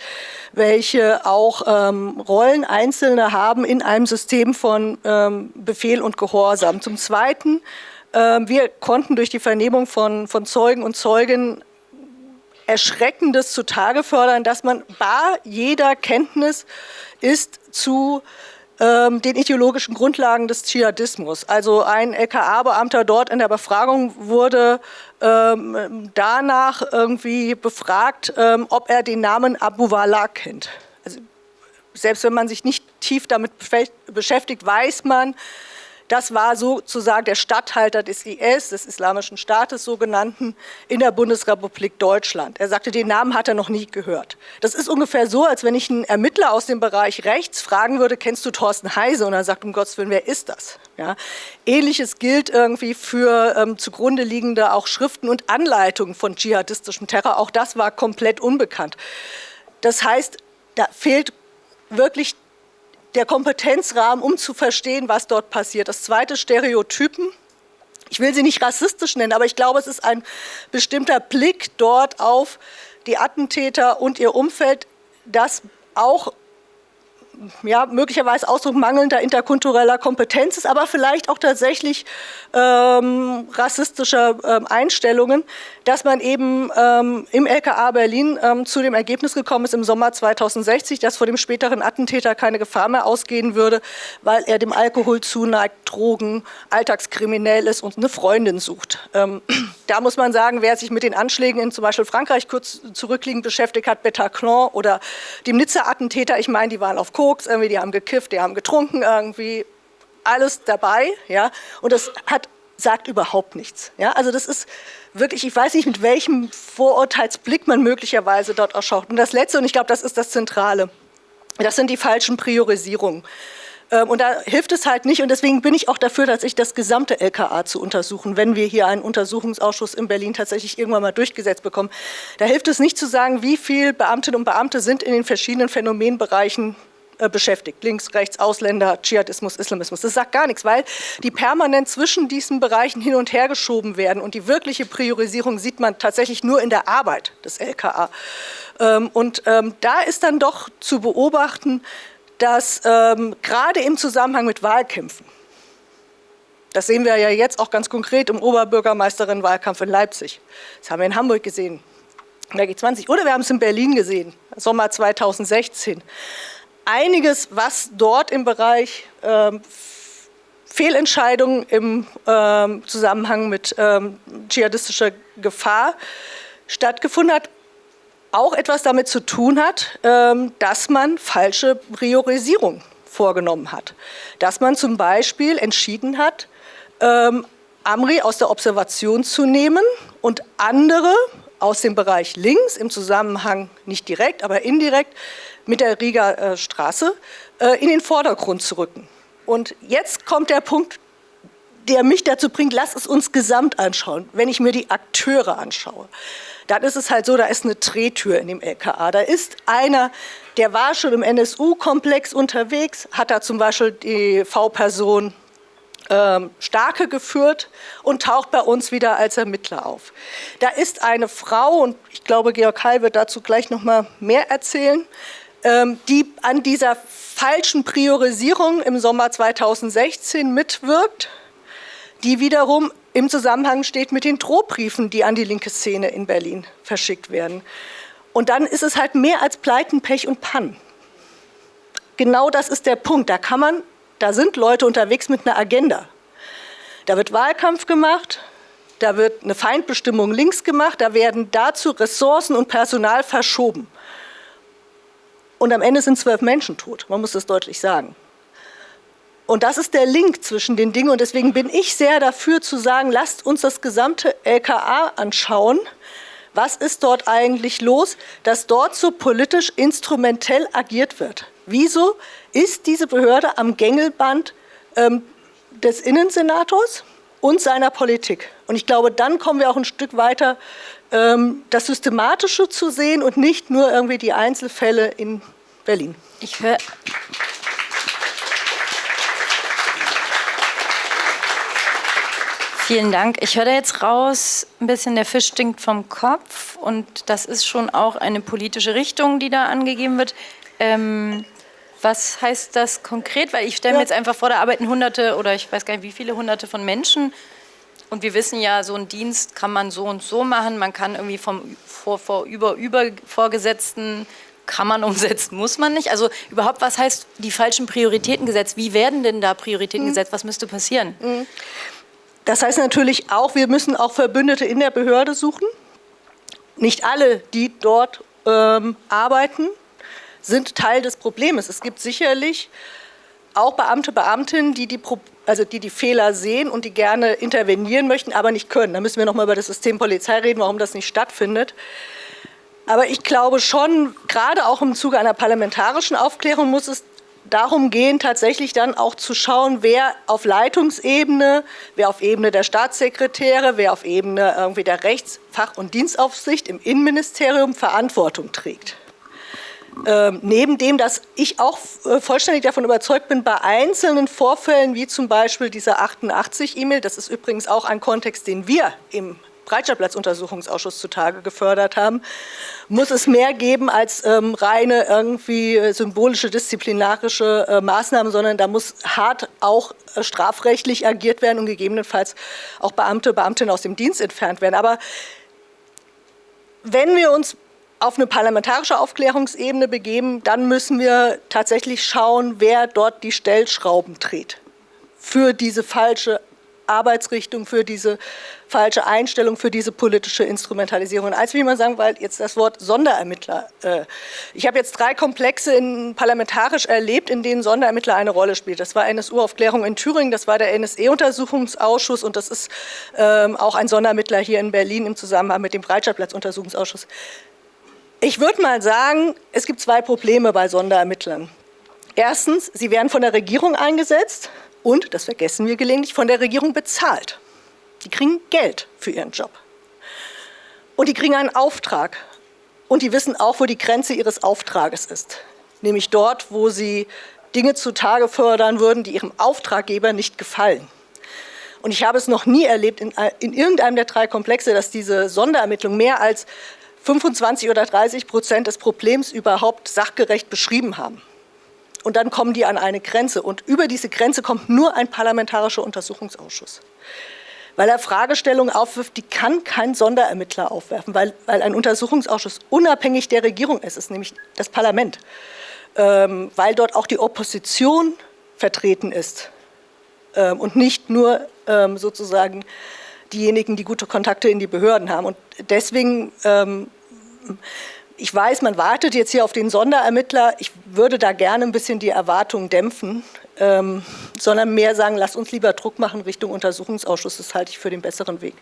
welche auch ähm, Rollen Einzelne haben in einem System von ähm, Befehl und Gehorsam. Zum Zweiten, äh, wir konnten durch die Vernehmung von, von Zeugen und Zeugen Erschreckendes zutage fördern, dass man bar jeder Kenntnis ist zu ähm, den ideologischen Grundlagen des Dschihadismus. Also ein LKA-Beamter dort in der Befragung wurde ähm, danach irgendwie befragt, ähm, ob er den Namen Abu Wallah kennt. Also selbst wenn man sich nicht tief damit beschäftigt, weiß man, das war sozusagen der Statthalter des IS, des Islamischen Staates sogenannten, in der Bundesrepublik Deutschland. Er sagte, den Namen hat er noch nie gehört. Das ist ungefähr so, als wenn ich einen Ermittler aus dem Bereich Rechts fragen würde, kennst du Thorsten Heise? Und er sagt, um Gottes Willen, wer ist das? Ja. Ähnliches gilt irgendwie für ähm, zugrunde liegende auch Schriften und Anleitungen von dschihadistischem Terror. Auch das war komplett unbekannt. Das heißt, da fehlt wirklich der Kompetenzrahmen, um zu verstehen, was dort passiert. Das zweite Stereotypen. Ich will sie nicht rassistisch nennen, aber ich glaube, es ist ein bestimmter Blick dort auf die Attentäter und ihr Umfeld, das auch ja, möglicherweise Ausdruck mangelnder interkultureller Kompetenz ist, aber vielleicht auch tatsächlich ähm, rassistischer ähm, Einstellungen, dass man eben ähm, im LKA Berlin ähm, zu dem Ergebnis gekommen ist im Sommer 2060, dass vor dem späteren Attentäter keine Gefahr mehr ausgehen würde, weil er dem Alkohol zuneigt, Drogen, alltagskriminell ist und eine Freundin sucht. Ähm, da muss man sagen, wer sich mit den Anschlägen in zum Beispiel Frankreich kurz zurückliegend beschäftigt hat, Bataclan oder dem Nizza-Attentäter, ich meine, die waren auf Koks, irgendwie, die haben gekifft, die haben getrunken, irgendwie alles dabei, ja, und das hat, sagt überhaupt nichts, ja, also das ist wirklich, ich weiß nicht, mit welchem Vorurteilsblick man möglicherweise dort ausschaut. Und das Letzte, und ich glaube, das ist das Zentrale, das sind die falschen Priorisierungen. Ähm, und da hilft es halt nicht und deswegen bin ich auch dafür, dass ich das gesamte LKA zu untersuchen, wenn wir hier einen Untersuchungsausschuss in Berlin tatsächlich irgendwann mal durchgesetzt bekommen. Da hilft es nicht zu sagen, wie viele Beamtinnen und Beamte sind in den verschiedenen Phänomenbereichen beschäftigt. Links, rechts, Ausländer, Dschihadismus, Islamismus. Das sagt gar nichts, weil die permanent zwischen diesen Bereichen hin und her geschoben werden und die wirkliche Priorisierung sieht man tatsächlich nur in der Arbeit des LKA. Ähm, und ähm, da ist dann doch zu beobachten, dass ähm, gerade im Zusammenhang mit Wahlkämpfen, das sehen wir ja jetzt auch ganz konkret im Oberbürgermeisterinnenwahlkampf in Leipzig, das haben wir in Hamburg gesehen, der G20. Oder wir haben es in Berlin gesehen, Sommer 2016. Einiges, was dort im Bereich ähm, Fehlentscheidungen im ähm, Zusammenhang mit ähm, dschihadistischer Gefahr stattgefunden hat, auch etwas damit zu tun hat, ähm, dass man falsche Priorisierung vorgenommen hat. Dass man zum Beispiel entschieden hat, ähm, Amri aus der Observation zu nehmen und andere aus dem Bereich links im Zusammenhang nicht direkt, aber indirekt mit der Riga äh, Straße äh, in den Vordergrund zu rücken. Und jetzt kommt der Punkt, der mich dazu bringt, lass es uns gesamt anschauen, wenn ich mir die Akteure anschaue. Dann ist es halt so, da ist eine Drehtür in dem LKA. Da ist einer, der war schon im NSU-Komplex unterwegs, hat da zum Beispiel die V-Person Starke geführt und taucht bei uns wieder als Ermittler auf. Da ist eine Frau, und ich glaube, Georg Heil wird dazu gleich noch mal mehr erzählen, ähm, die an dieser falschen Priorisierung im Sommer 2016 mitwirkt, die wiederum im Zusammenhang steht mit den Drohbriefen, die an die linke Szene in Berlin verschickt werden. Und dann ist es halt mehr als Pleiten, Pech und Pannen. Genau das ist der Punkt. Da kann man da sind Leute unterwegs mit einer Agenda. Da wird Wahlkampf gemacht, da wird eine Feindbestimmung links gemacht, da werden dazu Ressourcen und Personal verschoben. Und am Ende sind zwölf Menschen tot, man muss das deutlich sagen. Und das ist der Link zwischen den Dingen und deswegen bin ich sehr dafür zu sagen, lasst uns das gesamte LKA anschauen. Was ist dort eigentlich los, dass dort so politisch instrumentell agiert wird? Wieso ist diese Behörde am Gängelband ähm, des Innensenators und seiner Politik? Und ich glaube, dann kommen wir auch ein Stück weiter, ähm, das Systematische zu sehen und nicht nur irgendwie die Einzelfälle in Berlin. Ich höre... Vielen Dank. Ich höre da jetzt raus, ein bisschen der Fisch stinkt vom Kopf und das ist schon auch eine politische Richtung, die da angegeben wird. Ähm, was heißt das konkret? Weil ich stelle mir ja. jetzt einfach vor, da arbeiten Hunderte oder ich weiß gar nicht, wie viele Hunderte von Menschen. Und wir wissen ja, so einen Dienst kann man so und so machen. Man kann irgendwie vom vor, vor, über, über Vorgesetzten kann man umsetzen, muss man nicht. Also überhaupt, was heißt die falschen Prioritäten gesetzt? Wie werden denn da Prioritäten mhm. gesetzt? Was müsste passieren? Mhm. Das heißt natürlich auch, wir müssen auch Verbündete in der Behörde suchen. Nicht alle, die dort ähm, arbeiten, sind Teil des Problems. Es gibt sicherlich auch Beamte, Beamtinnen, die die, also die die Fehler sehen und die gerne intervenieren möchten, aber nicht können. Da müssen wir noch mal über das System Polizei reden, warum das nicht stattfindet. Aber ich glaube schon, gerade auch im Zuge einer parlamentarischen Aufklärung muss es darum gehen, tatsächlich dann auch zu schauen, wer auf Leitungsebene, wer auf Ebene der Staatssekretäre, wer auf Ebene irgendwie der Rechts-, Fach- und Dienstaufsicht im Innenministerium Verantwortung trägt. Ähm, neben dem, dass ich auch äh, vollständig davon überzeugt bin, bei einzelnen Vorfällen, wie zum Beispiel dieser 88-E-Mail, das ist übrigens auch ein Kontext, den wir im Breitscheidplatz-Untersuchungsausschuss zutage gefördert haben, muss es mehr geben als ähm, reine irgendwie äh, symbolische disziplinarische äh, Maßnahmen, sondern da muss hart auch äh, strafrechtlich agiert werden und gegebenenfalls auch Beamte, Beamtinnen aus dem Dienst entfernt werden. Aber wenn wir uns auf eine parlamentarische Aufklärungsebene begeben, dann müssen wir tatsächlich schauen, wer dort die Stellschrauben dreht für diese falsche Arbeitsrichtung, für diese falsche Einstellung, für diese politische Instrumentalisierung. Und als wie man sagen, weil jetzt das Wort Sonderermittler. Äh, ich habe jetzt drei Komplexe in, parlamentarisch erlebt, in denen Sonderermittler eine Rolle spielt. Das war NSU-Aufklärung in Thüringen, das war der NSE-Untersuchungsausschuss und das ist ähm, auch ein Sonderermittler hier in Berlin im Zusammenhang mit dem Breitscheidplatz-Untersuchungsausschuss. Ich würde mal sagen, es gibt zwei Probleme bei Sonderermittlern. Erstens, sie werden von der Regierung eingesetzt und, das vergessen wir gelegentlich, von der Regierung bezahlt. Die kriegen Geld für ihren Job. Und die kriegen einen Auftrag. Und die wissen auch, wo die Grenze ihres Auftrages ist. Nämlich dort, wo sie Dinge zutage fördern würden, die ihrem Auftraggeber nicht gefallen. Und ich habe es noch nie erlebt in, in irgendeinem der drei Komplexe, dass diese Sonderermittlung mehr als 25 oder 30 Prozent des Problems überhaupt sachgerecht beschrieben haben. Und dann kommen die an eine Grenze. Und über diese Grenze kommt nur ein parlamentarischer Untersuchungsausschuss. weil er Fragestellungen aufwirft, die kann kein Sonderermittler aufwerfen, weil, weil ein Untersuchungsausschuss unabhängig der Regierung ist, ist nämlich das Parlament, ähm, weil dort auch die Opposition vertreten ist ähm, und nicht nur ähm, sozusagen diejenigen, die gute Kontakte in die Behörden haben. Und deswegen, ähm, ich weiß, man wartet jetzt hier auf den Sonderermittler. Ich würde da gerne ein bisschen die Erwartungen dämpfen, ähm, sondern mehr sagen, lasst uns lieber Druck machen Richtung Untersuchungsausschuss. Das halte ich für den besseren Weg.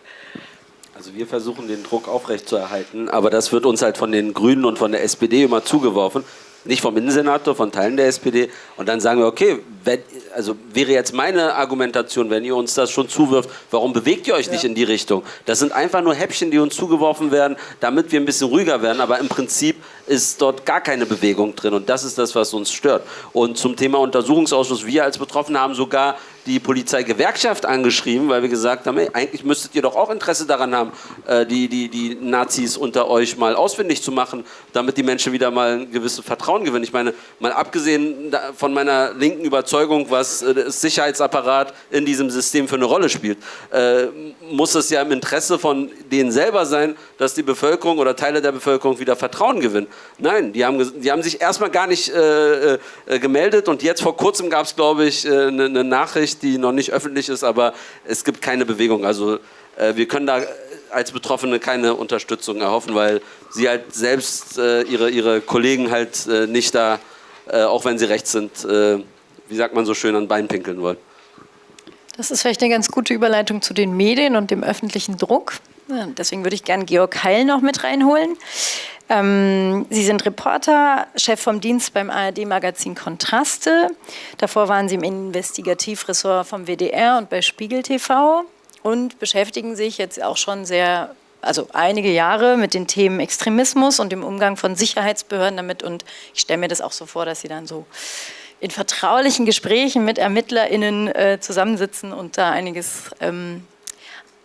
Also wir versuchen den Druck aufrechtzuerhalten, aber das wird uns halt von den Grünen und von der SPD immer zugeworfen nicht vom Innensenator, von Teilen der SPD. Und dann sagen wir, okay, wenn, also wäre jetzt meine Argumentation, wenn ihr uns das schon zuwirft, warum bewegt ihr euch ja. nicht in die Richtung? Das sind einfach nur Häppchen, die uns zugeworfen werden, damit wir ein bisschen ruhiger werden. Aber im Prinzip ist dort gar keine Bewegung drin. Und das ist das, was uns stört. Und zum Thema Untersuchungsausschuss, wir als Betroffene haben sogar die Polizeigewerkschaft angeschrieben, weil wir gesagt haben, hey, eigentlich müsstet ihr doch auch Interesse daran haben, äh, die, die, die Nazis unter euch mal ausfindig zu machen, damit die Menschen wieder mal ein gewisses Vertrauen gewinnen. Ich meine, mal abgesehen von meiner linken Überzeugung, was äh, das Sicherheitsapparat in diesem System für eine Rolle spielt, äh, muss es ja im Interesse von denen selber sein, dass die Bevölkerung oder Teile der Bevölkerung wieder Vertrauen gewinnen. Nein, die haben, die haben sich erstmal gar nicht äh, gemeldet und jetzt vor kurzem gab es, glaube ich, eine, eine Nachricht, die noch nicht öffentlich ist, aber es gibt keine Bewegung. Also äh, wir können da als Betroffene keine Unterstützung erhoffen, weil sie halt selbst äh, ihre, ihre Kollegen halt äh, nicht da, äh, auch wenn sie rechts sind, äh, wie sagt man so schön, an Bein pinkeln wollen. Das ist vielleicht eine ganz gute Überleitung zu den Medien und dem öffentlichen Druck. Deswegen würde ich gerne Georg Heil noch mit reinholen. Ähm, Sie sind Reporter, Chef vom Dienst beim ARD-Magazin Kontraste. Davor waren Sie im Investigativressort vom WDR und bei Spiegel TV und beschäftigen sich jetzt auch schon sehr, also einige Jahre mit den Themen Extremismus und dem Umgang von Sicherheitsbehörden damit. Und ich stelle mir das auch so vor, dass Sie dann so in vertraulichen Gesprächen mit ErmittlerInnen äh, zusammensitzen und da einiges ähm,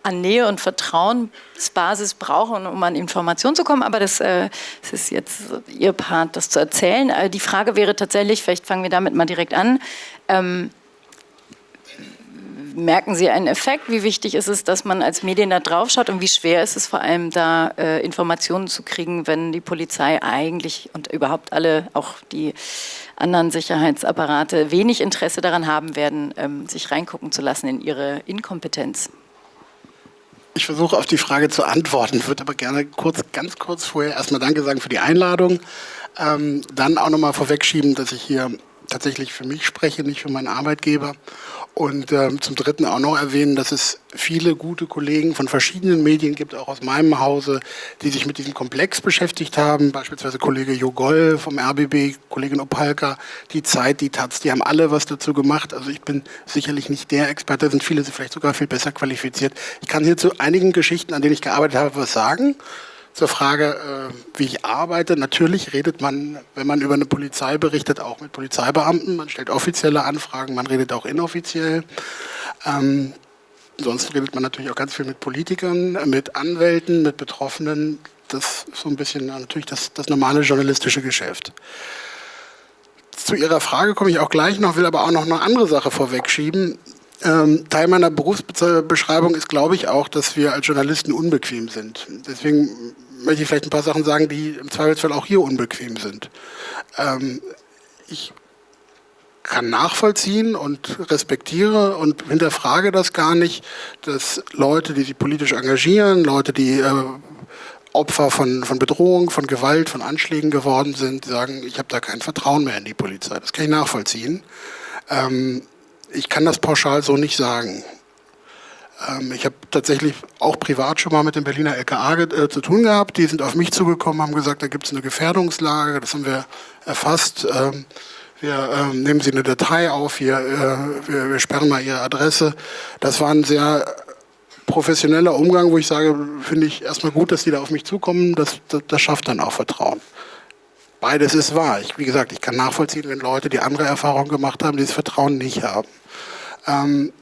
an Nähe und Vertrauensbasis brauchen, um an Informationen zu kommen. Aber das, äh, das, ist jetzt Ihr Part, das zu erzählen. Äh, die Frage wäre tatsächlich, vielleicht fangen wir damit mal direkt an, ähm, merken Sie einen Effekt? Wie wichtig ist es, dass man als Medien da drauf schaut und wie schwer ist es vor allem da äh, Informationen zu kriegen, wenn die Polizei eigentlich und überhaupt alle, auch die anderen Sicherheitsapparate, wenig Interesse daran haben werden, ähm, sich reingucken zu lassen in ihre Inkompetenz? Ich versuche auf die Frage zu antworten, würde aber gerne kurz, ganz kurz vorher erstmal Danke sagen für die Einladung. Ähm, dann auch nochmal vorwegschieben, dass ich hier tatsächlich für mich spreche, nicht für meinen Arbeitgeber. Und ähm, zum Dritten auch noch erwähnen, dass es viele gute Kollegen von verschiedenen Medien gibt, auch aus meinem Hause, die sich mit diesem Komplex beschäftigt haben. Beispielsweise Kollege Jogol vom RBB, Kollegin Opalka, die Zeit, die Taz, die haben alle was dazu gemacht. Also ich bin sicherlich nicht der Experte, sind viele vielleicht sogar viel besser qualifiziert. Ich kann hier zu einigen Geschichten, an denen ich gearbeitet habe, was sagen zur Frage, äh, wie ich arbeite. Natürlich redet man, wenn man über eine Polizei berichtet, auch mit Polizeibeamten. Man stellt offizielle Anfragen, man redet auch inoffiziell. Ähm, sonst redet man natürlich auch ganz viel mit Politikern, mit Anwälten, mit Betroffenen. Das ist so ein bisschen natürlich das, das normale journalistische Geschäft. Zu Ihrer Frage komme ich auch gleich noch, will aber auch noch eine andere Sache vorwegschieben. Ähm, Teil meiner Berufsbeschreibung ist, glaube ich, auch, dass wir als Journalisten unbequem sind. Deswegen möchte ich vielleicht ein paar Sachen sagen, die im Zweifelsfall auch hier unbequem sind. Ähm, ich kann nachvollziehen und respektiere und hinterfrage das gar nicht, dass Leute, die sich politisch engagieren, Leute, die äh, Opfer von, von Bedrohung, von Gewalt, von Anschlägen geworden sind, sagen, ich habe da kein Vertrauen mehr in die Polizei. Das kann ich nachvollziehen. Ähm, ich kann das pauschal so nicht sagen. Ähm, ich habe tatsächlich auch privat schon mal mit dem Berliner LKA äh, zu tun gehabt. Die sind auf mich zugekommen, haben gesagt, da gibt es eine Gefährdungslage, das haben wir erfasst. Ähm, wir ähm, nehmen Sie eine Datei auf, wir, äh, wir, wir sperren mal Ihre Adresse. Das war ein sehr professioneller Umgang, wo ich sage, finde ich erstmal gut, dass die da auf mich zukommen. Das, das, das schafft dann auch Vertrauen. Beides ist wahr. Ich, wie gesagt, ich kann nachvollziehen, wenn Leute, die andere Erfahrungen gemacht haben, dieses Vertrauen nicht haben. Ähm,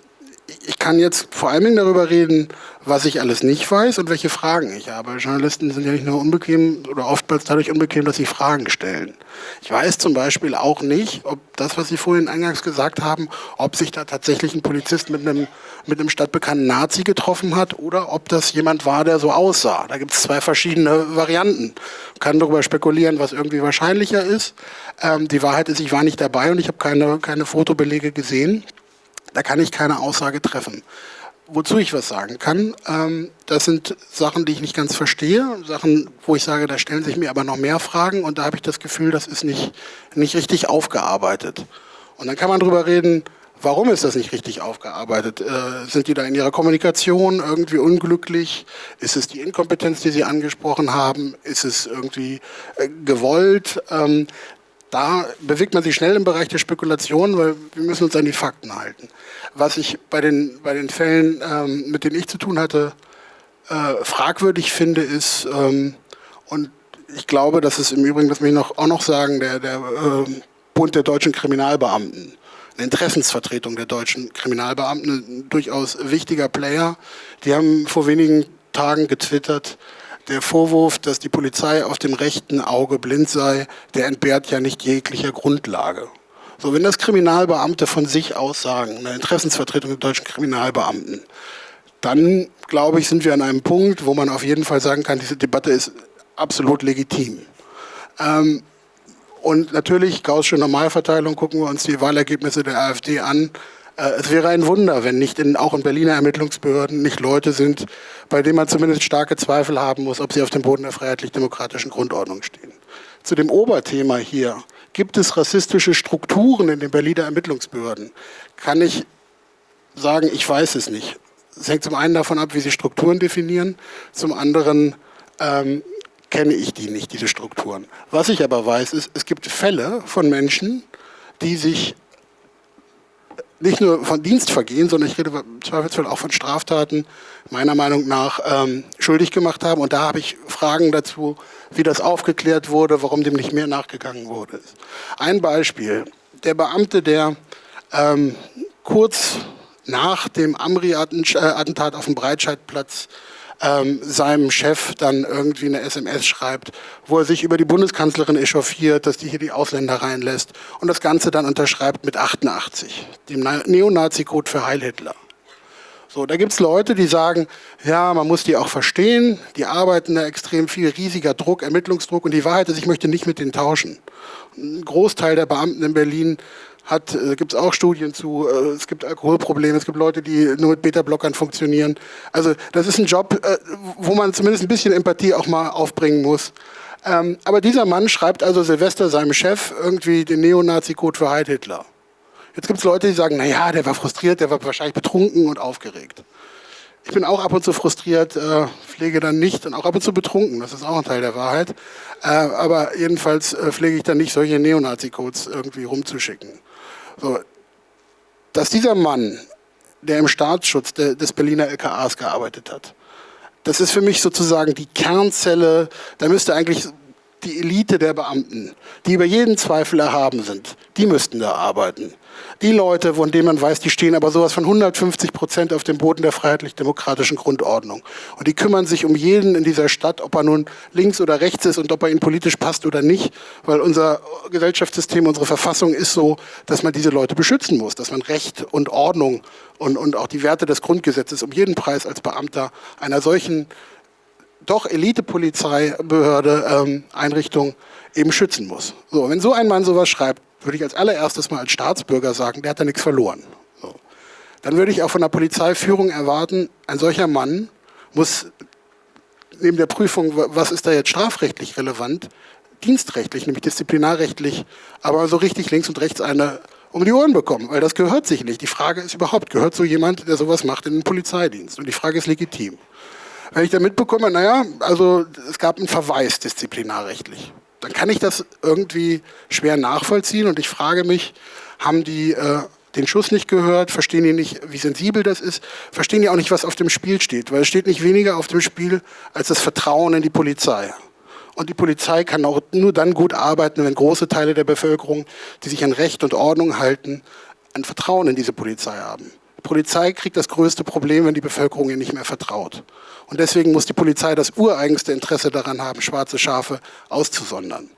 ich kann jetzt vor Dingen darüber reden, was ich alles nicht weiß und welche Fragen ich habe. Journalisten sind ja nicht nur unbequem oder oftmals dadurch unbequem, dass sie Fragen stellen. Ich weiß zum Beispiel auch nicht, ob das, was Sie vorhin eingangs gesagt haben, ob sich da tatsächlich ein Polizist mit einem, mit einem stadtbekannten Nazi getroffen hat oder ob das jemand war, der so aussah. Da gibt es zwei verschiedene Varianten. Man kann darüber spekulieren, was irgendwie wahrscheinlicher ist. Ähm, die Wahrheit ist, ich war nicht dabei und ich habe keine, keine Fotobelege gesehen. Da kann ich keine Aussage treffen. Wozu ich was sagen kann, ähm, das sind Sachen, die ich nicht ganz verstehe, Sachen, wo ich sage, da stellen sich mir aber noch mehr Fragen und da habe ich das Gefühl, das ist nicht, nicht richtig aufgearbeitet. Und dann kann man darüber reden, warum ist das nicht richtig aufgearbeitet? Äh, sind die da in ihrer Kommunikation irgendwie unglücklich? Ist es die Inkompetenz, die Sie angesprochen haben? Ist es irgendwie äh, gewollt? Ähm, da bewegt man sich schnell im Bereich der Spekulation, weil wir müssen uns an die Fakten halten. Was ich bei den, bei den Fällen, ähm, mit denen ich zu tun hatte, äh, fragwürdig finde, ist, ähm, und ich glaube, dass es im Übrigen, das will ich noch, auch noch sagen, der, der äh, Bund der deutschen Kriminalbeamten, eine Interessensvertretung der deutschen Kriminalbeamten, ein durchaus wichtiger Player, die haben vor wenigen Tagen getwittert, der Vorwurf, dass die Polizei auf dem rechten Auge blind sei, der entbehrt ja nicht jeglicher Grundlage. So, wenn das Kriminalbeamte von sich aus sagen, eine Interessensvertretung der deutschen Kriminalbeamten, dann glaube ich, sind wir an einem Punkt, wo man auf jeden Fall sagen kann, diese Debatte ist absolut legitim. Ähm, und natürlich, Gaußsche Normalverteilung, gucken wir uns die Wahlergebnisse der AfD an. Äh, es wäre ein Wunder, wenn nicht in, auch in Berliner Ermittlungsbehörden nicht Leute sind, bei denen man zumindest starke Zweifel haben muss, ob sie auf dem Boden der freiheitlich-demokratischen Grundordnung stehen. Zu dem Oberthema hier, gibt es rassistische Strukturen in den Berliner Ermittlungsbehörden, kann ich sagen, ich weiß es nicht. Es hängt zum einen davon ab, wie sie Strukturen definieren, zum anderen ähm, kenne ich die nicht, diese Strukturen. Was ich aber weiß, ist, es gibt Fälle von Menschen, die sich nicht nur von Dienstvergehen, sondern ich rede im Zweifelsfall auch von Straftaten, meiner Meinung nach ähm, schuldig gemacht haben. Und da habe ich Fragen dazu, wie das aufgeklärt wurde, warum dem nicht mehr nachgegangen wurde. Ein Beispiel, der Beamte, der ähm, kurz nach dem Amri-Attentat auf dem Breitscheidplatz ähm, seinem Chef dann irgendwie eine SMS schreibt, wo er sich über die Bundeskanzlerin echauffiert, dass die hier die Ausländer reinlässt und das Ganze dann unterschreibt mit 88, dem Neonazi-Code für Heil Hitler. So, da gibt es Leute, die sagen, ja, man muss die auch verstehen, die arbeiten da extrem viel, riesiger Druck, Ermittlungsdruck und die Wahrheit ist, ich möchte nicht mit denen tauschen. Ein Großteil der Beamten in Berlin hat, äh, gibt es auch Studien zu, äh, es gibt Alkoholprobleme, es gibt Leute, die nur mit Beta-Blockern funktionieren. Also das ist ein Job, äh, wo man zumindest ein bisschen Empathie auch mal aufbringen muss. Ähm, aber dieser Mann schreibt also Silvester seinem Chef irgendwie den Neonazi-Code für Heil Hitler. Jetzt gibt es Leute, die sagen, naja, der war frustriert, der war wahrscheinlich betrunken und aufgeregt. Ich bin auch ab und zu frustriert, äh, pflege dann nicht und auch ab und zu betrunken, das ist auch ein Teil der Wahrheit. Äh, aber jedenfalls äh, pflege ich dann nicht, solche Neonazi-Codes irgendwie rumzuschicken. So, dass dieser Mann, der im Staatsschutz de, des Berliner LKAs gearbeitet hat, das ist für mich sozusagen die Kernzelle, da müsste eigentlich die Elite der Beamten, die über jeden Zweifel erhaben sind, die müssten da arbeiten. Die Leute, von denen man weiß, die stehen aber sowas von 150 Prozent auf dem Boden der freiheitlich-demokratischen Grundordnung. Und die kümmern sich um jeden in dieser Stadt, ob er nun links oder rechts ist und ob er ihnen politisch passt oder nicht, weil unser Gesellschaftssystem, unsere Verfassung ist so, dass man diese Leute beschützen muss, dass man Recht und Ordnung und, und auch die Werte des Grundgesetzes um jeden Preis als Beamter einer solchen doch Elite-Polizeibehörde, ähm, Einrichtung eben schützen muss. So, wenn so ein Mann sowas schreibt, würde ich als allererstes mal als Staatsbürger sagen, der hat da nichts verloren. So. Dann würde ich auch von der Polizeiführung erwarten, ein solcher Mann muss neben der Prüfung, was ist da jetzt strafrechtlich relevant, dienstrechtlich, nämlich disziplinarrechtlich, aber so richtig links und rechts eine um die Ohren bekommen, weil das gehört sich nicht. Die Frage ist überhaupt, gehört so jemand, der sowas macht, in den Polizeidienst? Und die Frage ist legitim. Wenn ich da mitbekomme, naja, also es gab einen Verweis disziplinarrechtlich, dann kann ich das irgendwie schwer nachvollziehen und ich frage mich, haben die äh, den Schuss nicht gehört, verstehen die nicht, wie sensibel das ist, verstehen die auch nicht, was auf dem Spiel steht, weil es steht nicht weniger auf dem Spiel als das Vertrauen in die Polizei. Und die Polizei kann auch nur dann gut arbeiten, wenn große Teile der Bevölkerung, die sich an Recht und Ordnung halten, ein Vertrauen in diese Polizei haben. Die Polizei kriegt das größte Problem, wenn die Bevölkerung ihr nicht mehr vertraut. Und deswegen muss die Polizei das ureigenste Interesse daran haben, schwarze Schafe auszusondern.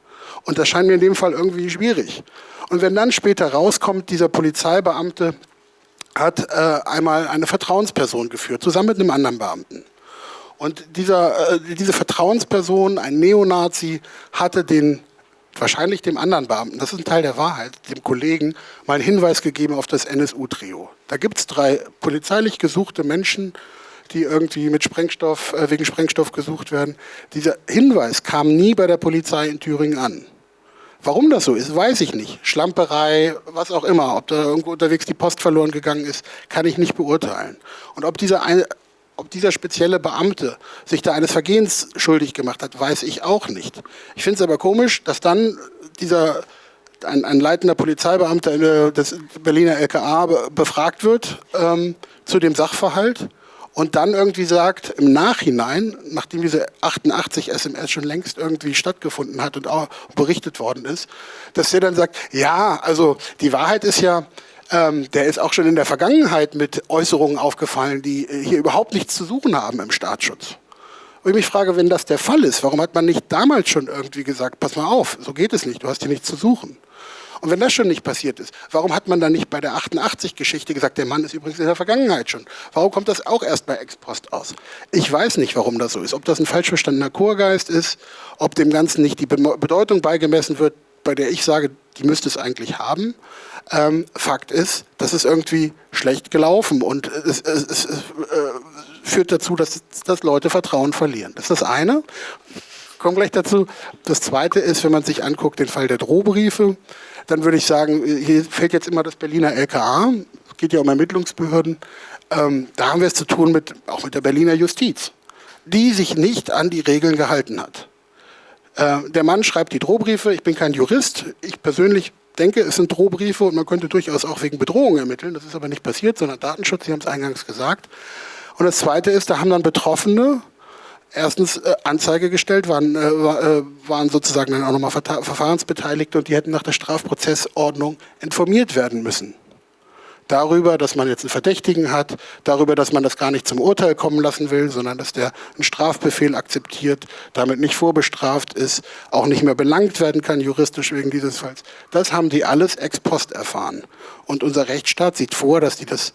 Und das scheint mir in dem Fall irgendwie schwierig. Und wenn dann später rauskommt, dieser Polizeibeamte hat äh, einmal eine Vertrauensperson geführt, zusammen mit einem anderen Beamten. Und dieser, äh, diese Vertrauensperson, ein Neonazi, hatte den wahrscheinlich dem anderen Beamten, das ist ein Teil der Wahrheit, dem Kollegen, mal einen Hinweis gegeben auf das NSU-Trio. Da gibt es drei polizeilich gesuchte Menschen, die irgendwie mit Sprengstoff, äh, wegen Sprengstoff gesucht werden. Dieser Hinweis kam nie bei der Polizei in Thüringen an. Warum das so ist, weiß ich nicht. Schlamperei, was auch immer, ob da irgendwo unterwegs die Post verloren gegangen ist, kann ich nicht beurteilen. Und ob dieser, eine, ob dieser spezielle Beamte sich da eines Vergehens schuldig gemacht hat, weiß ich auch nicht. Ich finde es aber komisch, dass dann dieser ein, ein leitender Polizeibeamter des Berliner LKA befragt wird ähm, zu dem Sachverhalt und dann irgendwie sagt, im Nachhinein, nachdem diese 88 SMS schon längst irgendwie stattgefunden hat und auch berichtet worden ist, dass er dann sagt, ja, also die Wahrheit ist ja, ähm, der ist auch schon in der Vergangenheit mit Äußerungen aufgefallen, die äh, hier überhaupt nichts zu suchen haben im Staatsschutz. Und ich mich frage, wenn das der Fall ist, warum hat man nicht damals schon irgendwie gesagt, pass mal auf, so geht es nicht, du hast hier nichts zu suchen. Und wenn das schon nicht passiert ist, warum hat man dann nicht bei der 88-Geschichte gesagt, der Mann ist übrigens in der Vergangenheit schon? Warum kommt das auch erst bei Ex-Post aus? Ich weiß nicht, warum das so ist. Ob das ein falsch verstandener Chorgeist ist, ob dem Ganzen nicht die Bedeutung beigemessen wird, bei der ich sage, die müsste es eigentlich haben. Ähm, Fakt ist, das ist irgendwie schlecht gelaufen und es, es, es äh, führt dazu, dass, dass Leute Vertrauen verlieren. Das ist das eine. Ich komme gleich dazu. Das zweite ist, wenn man sich anguckt, den Fall der Drohbriefe dann würde ich sagen, hier fällt jetzt immer das Berliner LKA, es geht ja um Ermittlungsbehörden, ähm, da haben wir es zu tun mit, auch mit der Berliner Justiz, die sich nicht an die Regeln gehalten hat. Äh, der Mann schreibt die Drohbriefe, ich bin kein Jurist, ich persönlich denke, es sind Drohbriefe und man könnte durchaus auch wegen Bedrohung ermitteln, das ist aber nicht passiert, sondern Datenschutz, Sie haben es eingangs gesagt. Und das Zweite ist, da haben dann Betroffene erstens äh, Anzeige gestellt, waren, äh, äh waren sozusagen dann auch nochmal Verfahrensbeteiligte und die hätten nach der Strafprozessordnung informiert werden müssen. Darüber, dass man jetzt einen Verdächtigen hat, darüber, dass man das gar nicht zum Urteil kommen lassen will, sondern dass der einen Strafbefehl akzeptiert, damit nicht vorbestraft ist, auch nicht mehr belangt werden kann juristisch wegen dieses Falls. Das haben die alles ex post erfahren. Und unser Rechtsstaat sieht vor, dass die das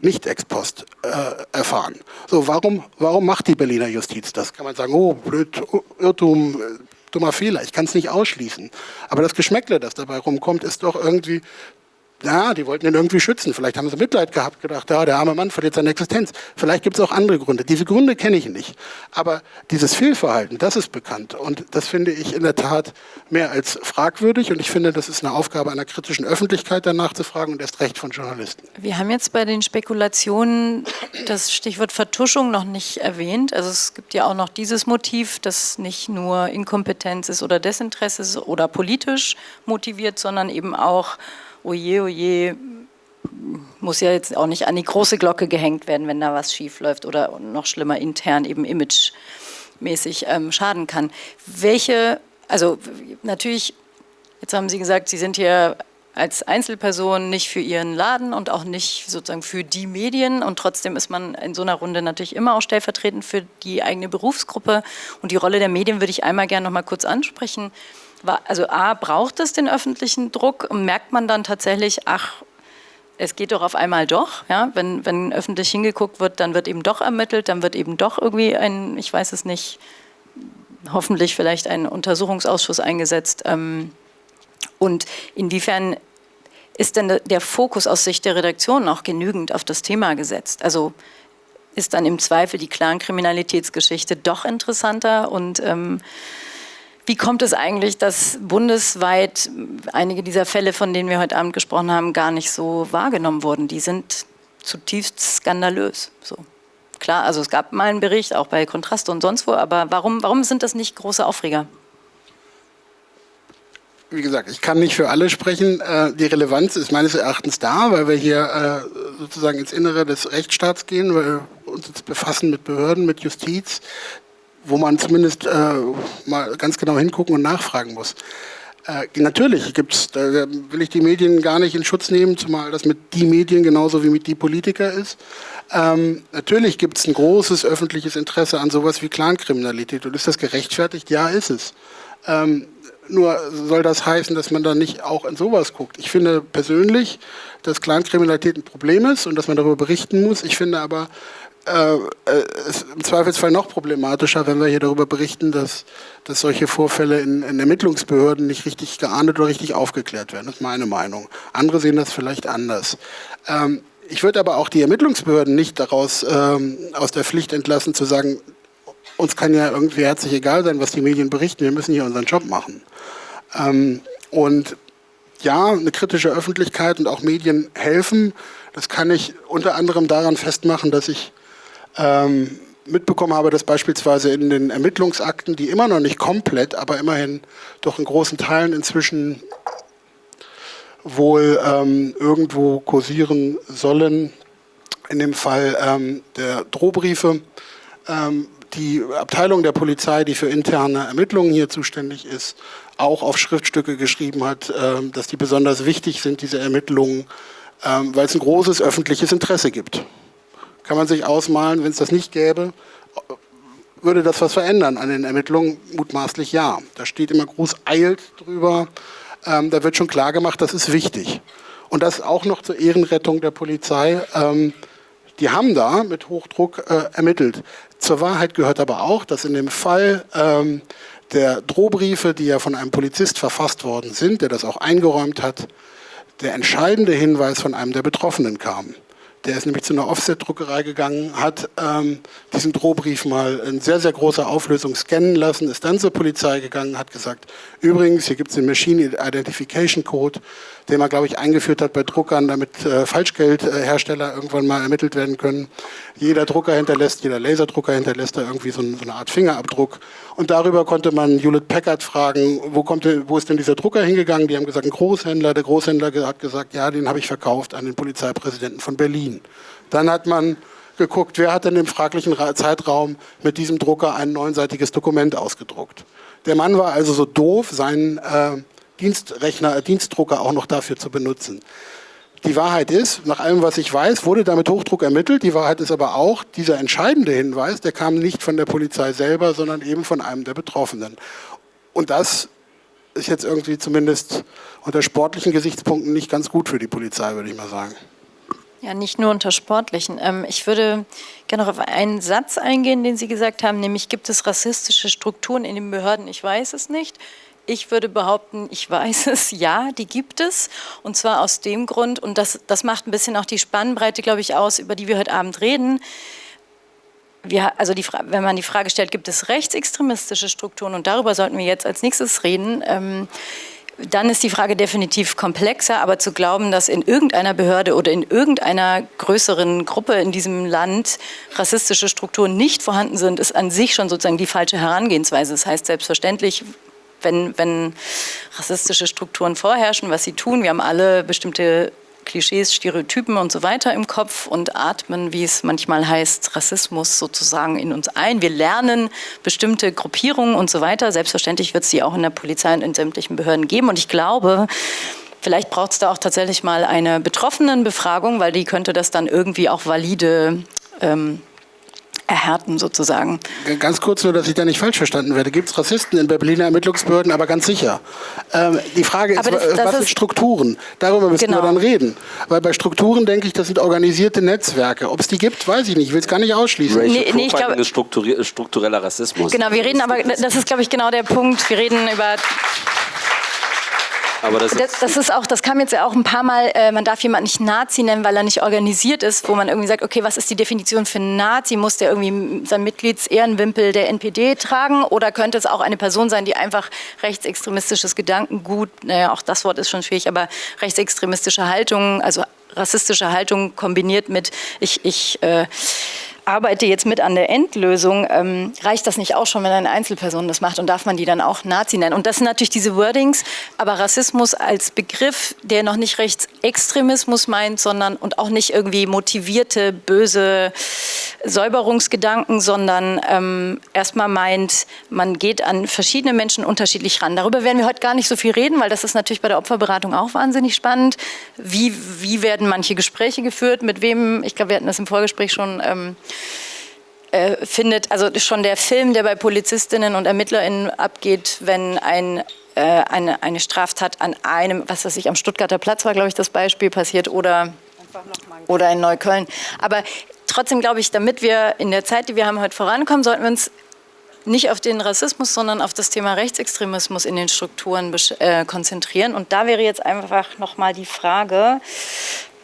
nicht ex post äh, erfahren. So, warum, warum macht die Berliner Justiz das? Kann man sagen, oh, blöd, Irrtum, äh, dummer Fehler, ich kann es nicht ausschließen. Aber das Geschmäckle, das dabei rumkommt, ist doch irgendwie ja, die wollten ihn irgendwie schützen. Vielleicht haben sie Mitleid gehabt, gedacht, ja, der arme Mann verliert seine Existenz. Vielleicht gibt es auch andere Gründe. Diese Gründe kenne ich nicht. Aber dieses Fehlverhalten, das ist bekannt. Und das finde ich in der Tat mehr als fragwürdig. Und ich finde, das ist eine Aufgabe einer kritischen Öffentlichkeit, danach zu fragen und erst recht von Journalisten. Wir haben jetzt bei den Spekulationen das Stichwort Vertuschung noch nicht erwähnt. Also es gibt ja auch noch dieses Motiv, das nicht nur Inkompetenz ist oder Desinteresse ist oder politisch motiviert, sondern eben auch oje, oje, muss ja jetzt auch nicht an die große Glocke gehängt werden, wenn da was schief läuft oder noch schlimmer intern eben imagemäßig ähm, schaden kann. Welche, also natürlich, jetzt haben Sie gesagt, Sie sind hier als Einzelperson nicht für Ihren Laden und auch nicht sozusagen für die Medien. Und trotzdem ist man in so einer Runde natürlich immer auch stellvertretend für die eigene Berufsgruppe. Und die Rolle der Medien würde ich einmal gerne noch mal kurz ansprechen also A, braucht es den öffentlichen Druck merkt man dann tatsächlich, ach, es geht doch auf einmal doch, ja, wenn, wenn öffentlich hingeguckt wird, dann wird eben doch ermittelt, dann wird eben doch irgendwie ein, ich weiß es nicht, hoffentlich vielleicht ein Untersuchungsausschuss eingesetzt. Ähm, und inwiefern ist denn der Fokus aus Sicht der Redaktion auch genügend auf das Thema gesetzt? Also ist dann im Zweifel die Clankriminalitätsgeschichte doch interessanter und ähm, wie kommt es eigentlich, dass bundesweit einige dieser Fälle, von denen wir heute Abend gesprochen haben, gar nicht so wahrgenommen wurden? Die sind zutiefst skandalös. So. Klar, also es gab mal einen Bericht, auch bei Kontrast und sonst wo, aber warum, warum sind das nicht große Aufreger? Wie gesagt, ich kann nicht für alle sprechen. Äh, die Relevanz ist meines Erachtens da, weil wir hier äh, sozusagen ins Innere des Rechtsstaats gehen, weil wir uns jetzt befassen mit Behörden, mit Justiz wo man zumindest äh, mal ganz genau hingucken und nachfragen muss. Äh, natürlich gibt's, da will ich die Medien gar nicht in Schutz nehmen, zumal das mit die Medien genauso wie mit die Politiker ist. Ähm, natürlich gibt es ein großes öffentliches Interesse an sowas wie Clankriminalität. Und ist das gerechtfertigt? Ja, ist es. Ähm, nur soll das heißen, dass man da nicht auch in sowas guckt. Ich finde persönlich, dass Clankriminalität ein Problem ist und dass man darüber berichten muss. Ich finde aber, äh, ist äh, im Zweifelsfall noch problematischer, wenn wir hier darüber berichten, dass, dass solche Vorfälle in, in, Ermittlungsbehörden nicht richtig geahndet oder richtig aufgeklärt werden. Das ist meine Meinung. Andere sehen das vielleicht anders. Ähm, ich würde aber auch die Ermittlungsbehörden nicht daraus ähm, aus der Pflicht entlassen, zu sagen, uns kann ja irgendwie herzlich egal sein, was die Medien berichten, wir müssen hier unseren Job machen. Ähm, und ja, eine kritische Öffentlichkeit und auch Medien helfen. Das kann ich unter anderem daran festmachen, dass ich ähm, mitbekommen habe, dass beispielsweise in den Ermittlungsakten, die immer noch nicht komplett, aber immerhin doch in großen Teilen inzwischen wohl ähm, irgendwo kursieren sollen, in dem Fall ähm, der Drohbriefe, ähm, die Abteilung der Polizei, die für interne Ermittlungen hier zuständig ist, auch auf Schriftstücke geschrieben hat, ähm, dass die besonders wichtig sind, diese Ermittlungen, ähm, weil es ein großes öffentliches Interesse gibt. Kann man sich ausmalen, wenn es das nicht gäbe, würde das was verändern an den Ermittlungen? Mutmaßlich ja. Da steht immer groß eilt drüber. Ähm, da wird schon klar gemacht, das ist wichtig. Und das auch noch zur Ehrenrettung der Polizei. Ähm, die haben da mit Hochdruck äh, ermittelt. Zur Wahrheit gehört aber auch, dass in dem Fall ähm, der Drohbriefe, die ja von einem Polizist verfasst worden sind, der das auch eingeräumt hat, der entscheidende Hinweis von einem der Betroffenen kam. Der ist nämlich zu einer Offset-Druckerei gegangen, hat ähm, diesen Drohbrief mal in sehr, sehr großer Auflösung scannen lassen, ist dann zur Polizei gegangen, hat gesagt, übrigens, hier gibt es den Machine Identification Code, den man, glaube ich, eingeführt hat bei Druckern, damit äh, Falschgeldhersteller irgendwann mal ermittelt werden können. Jeder Drucker hinterlässt, jeder Laserdrucker hinterlässt da irgendwie so, so eine Art Fingerabdruck. Und darüber konnte man Hewlett Packard fragen, wo, kommt wo ist denn dieser Drucker hingegangen? Die haben gesagt, ein Großhändler. Der Großhändler hat gesagt, ja, den habe ich verkauft an den Polizeipräsidenten von Berlin. Dann hat man geguckt, wer hat denn im fraglichen Zeitraum mit diesem Drucker ein neunseitiges Dokument ausgedruckt. Der Mann war also so doof, seinen äh, Dienstrechner, äh, Dienstdrucker auch noch dafür zu benutzen. Die Wahrheit ist, nach allem, was ich weiß, wurde damit Hochdruck ermittelt. Die Wahrheit ist aber auch, dieser entscheidende Hinweis, der kam nicht von der Polizei selber, sondern eben von einem der Betroffenen. Und das ist jetzt irgendwie zumindest unter sportlichen Gesichtspunkten nicht ganz gut für die Polizei, würde ich mal sagen. Ja, nicht nur unter sportlichen. Ähm, ich würde gerne noch auf einen Satz eingehen, den Sie gesagt haben, nämlich gibt es rassistische Strukturen in den Behörden? Ich weiß es nicht. Ich würde behaupten, ich weiß es, ja, die gibt es. Und zwar aus dem Grund, und das, das macht ein bisschen auch die Spannbreite, glaube ich, aus, über die wir heute Abend reden. Wir, also die, wenn man die Frage stellt, gibt es rechtsextremistische Strukturen, und darüber sollten wir jetzt als nächstes reden, ähm, dann ist die Frage definitiv komplexer, aber zu glauben, dass in irgendeiner Behörde oder in irgendeiner größeren Gruppe in diesem Land rassistische Strukturen nicht vorhanden sind, ist an sich schon sozusagen die falsche Herangehensweise. Das heißt selbstverständlich, wenn, wenn rassistische Strukturen vorherrschen, was sie tun. Wir haben alle bestimmte Klischees, Stereotypen und so weiter im Kopf und atmen, wie es manchmal heißt, Rassismus sozusagen in uns ein. Wir lernen bestimmte Gruppierungen und so weiter. Selbstverständlich wird es die auch in der Polizei und in sämtlichen Behörden geben. Und ich glaube, vielleicht braucht es da auch tatsächlich mal eine Betroffenenbefragung, weil die könnte das dann irgendwie auch valide ähm, erhärten sozusagen. Ganz kurz nur, dass ich da nicht falsch verstanden werde. Gibt es Rassisten in Berliner Ermittlungsbehörden, aber ganz sicher. Ähm, die Frage ist, das, das was sind Strukturen? Darüber müssen genau. wir dann reden. Weil bei Strukturen denke ich, das sind organisierte Netzwerke. Ob es die gibt, weiß ich nicht. Ich will es gar nicht ausschließen. nee, nee, ich glaube, ist struktureller Rassismus. Genau, wir reden aber, das ist glaube ich genau der Punkt. Wir reden über aber das, das, das, ist auch, das kam jetzt ja auch ein paar Mal, äh, man darf jemanden nicht Nazi nennen, weil er nicht organisiert ist, wo man irgendwie sagt, okay, was ist die Definition für Nazi? Muss der irgendwie sein Mitgliedsehrenwimpel der NPD tragen oder könnte es auch eine Person sein, die einfach rechtsextremistisches Gedankengut, naja, auch das Wort ist schon schwierig, aber rechtsextremistische Haltung, also rassistische Haltung kombiniert mit, ich, ich äh, arbeite jetzt mit an der Endlösung, ähm, reicht das nicht auch schon, wenn eine Einzelperson das macht und darf man die dann auch Nazi nennen? Und das sind natürlich diese Wordings, aber Rassismus als Begriff, der noch nicht Rechtsextremismus meint, sondern und auch nicht irgendwie motivierte, böse Säuberungsgedanken, sondern ähm, erstmal meint, man geht an verschiedene Menschen unterschiedlich ran. Darüber werden wir heute gar nicht so viel reden, weil das ist natürlich bei der Opferberatung auch wahnsinnig spannend. Wie, wie werden manche Gespräche geführt, mit wem, ich glaube, wir hatten das im Vorgespräch schon ähm, äh, findet, also schon der Film, der bei Polizistinnen und ErmittlerInnen abgeht, wenn ein äh, eine, eine Straftat an einem, was weiß ich, am Stuttgarter Platz war, glaube ich, das Beispiel passiert oder, oder in Neukölln. Aber trotzdem glaube ich, damit wir in der Zeit, die wir haben, heute vorankommen, sollten wir uns nicht auf den Rassismus, sondern auf das Thema Rechtsextremismus in den Strukturen äh, konzentrieren. Und da wäre jetzt einfach nochmal die Frage,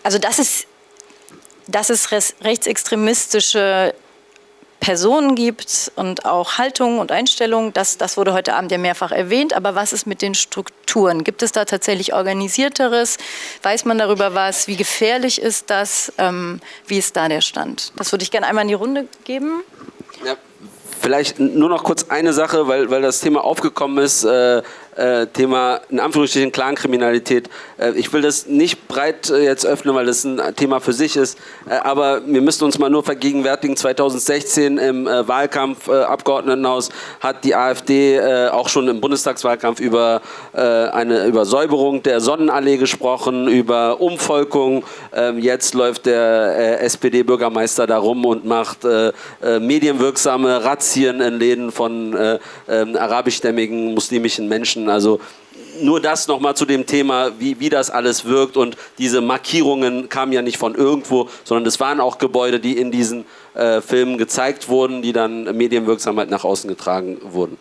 also das ist dass es rechtsextremistische Personen gibt und auch Haltungen und Einstellungen. Das, das wurde heute Abend ja mehrfach erwähnt. Aber was ist mit den Strukturen? Gibt es da tatsächlich organisierteres? Weiß man darüber was? Wie gefährlich ist das? Ähm, wie ist da der Stand? Das würde ich gerne einmal in die Runde geben. Ja, vielleicht nur noch kurz eine Sache, weil, weil das Thema aufgekommen ist. Äh, äh, Thema in Anführungsstrichen Clankriminalität. Äh, ich will das nicht breit äh, jetzt öffnen, weil das ein Thema für sich ist, äh, aber wir müssen uns mal nur vergegenwärtigen, 2016 im äh, Wahlkampf äh, Abgeordnetenhaus hat die AfD auch schon im Bundestagswahlkampf über eine über Säuberung der Sonnenallee gesprochen, über Umvolkung. Ähm, jetzt läuft der SPD-Bürgermeister da rum und macht medienwirksame Razzien in Läden von ähm, arabischstämmigen muslimischen Menschen. Also nur das nochmal zu dem Thema, wie, wie das alles wirkt und diese Markierungen kamen ja nicht von irgendwo, sondern es waren auch Gebäude, die in diesen äh, Filmen gezeigt wurden, die dann medienwirksam halt nach außen getragen wurden.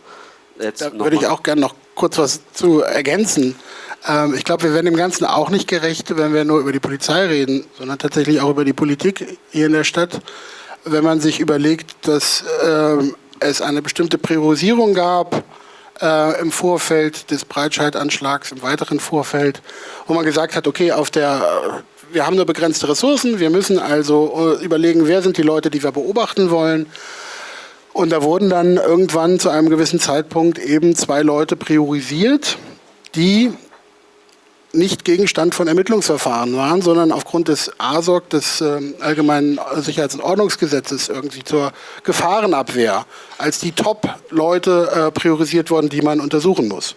Jetzt da würde ich auch gerne noch kurz was zu ergänzen. Ähm, ich glaube, wir werden dem Ganzen auch nicht gerecht, wenn wir nur über die Polizei reden, sondern tatsächlich auch über die Politik hier in der Stadt. Wenn man sich überlegt, dass ähm, es eine bestimmte Priorisierung gab, äh, im Vorfeld des Breitscheidanschlags, im weiteren Vorfeld, wo man gesagt hat, okay, auf der, äh, wir haben nur begrenzte Ressourcen, wir müssen also äh, überlegen, wer sind die Leute, die wir beobachten wollen. Und da wurden dann irgendwann zu einem gewissen Zeitpunkt eben zwei Leute priorisiert, die nicht Gegenstand von Ermittlungsverfahren waren, sondern aufgrund des ASOG, des äh, Allgemeinen Sicherheits- und Ordnungsgesetzes, irgendwie zur Gefahrenabwehr als die Top-Leute äh, priorisiert worden, die man untersuchen muss.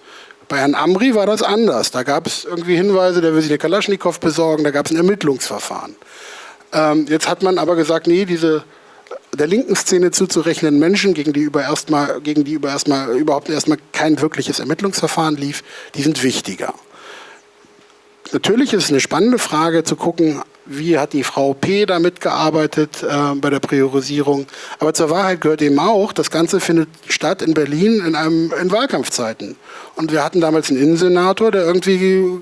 Bei Herrn Amri war das anders. Da gab es irgendwie Hinweise, der will sich eine Kalaschnikow besorgen, da gab es ein Ermittlungsverfahren. Ähm, jetzt hat man aber gesagt, nee, diese der linken Szene zuzurechnenden Menschen, gegen die, über erstmal, gegen die über erstmal, überhaupt erstmal kein wirkliches Ermittlungsverfahren lief, die sind wichtiger. Natürlich ist es eine spannende Frage zu gucken, wie hat die Frau P. da mitgearbeitet äh, bei der Priorisierung. Aber zur Wahrheit gehört eben auch, das Ganze findet statt in Berlin in, einem, in Wahlkampfzeiten. Und wir hatten damals einen Innensenator, der irgendwie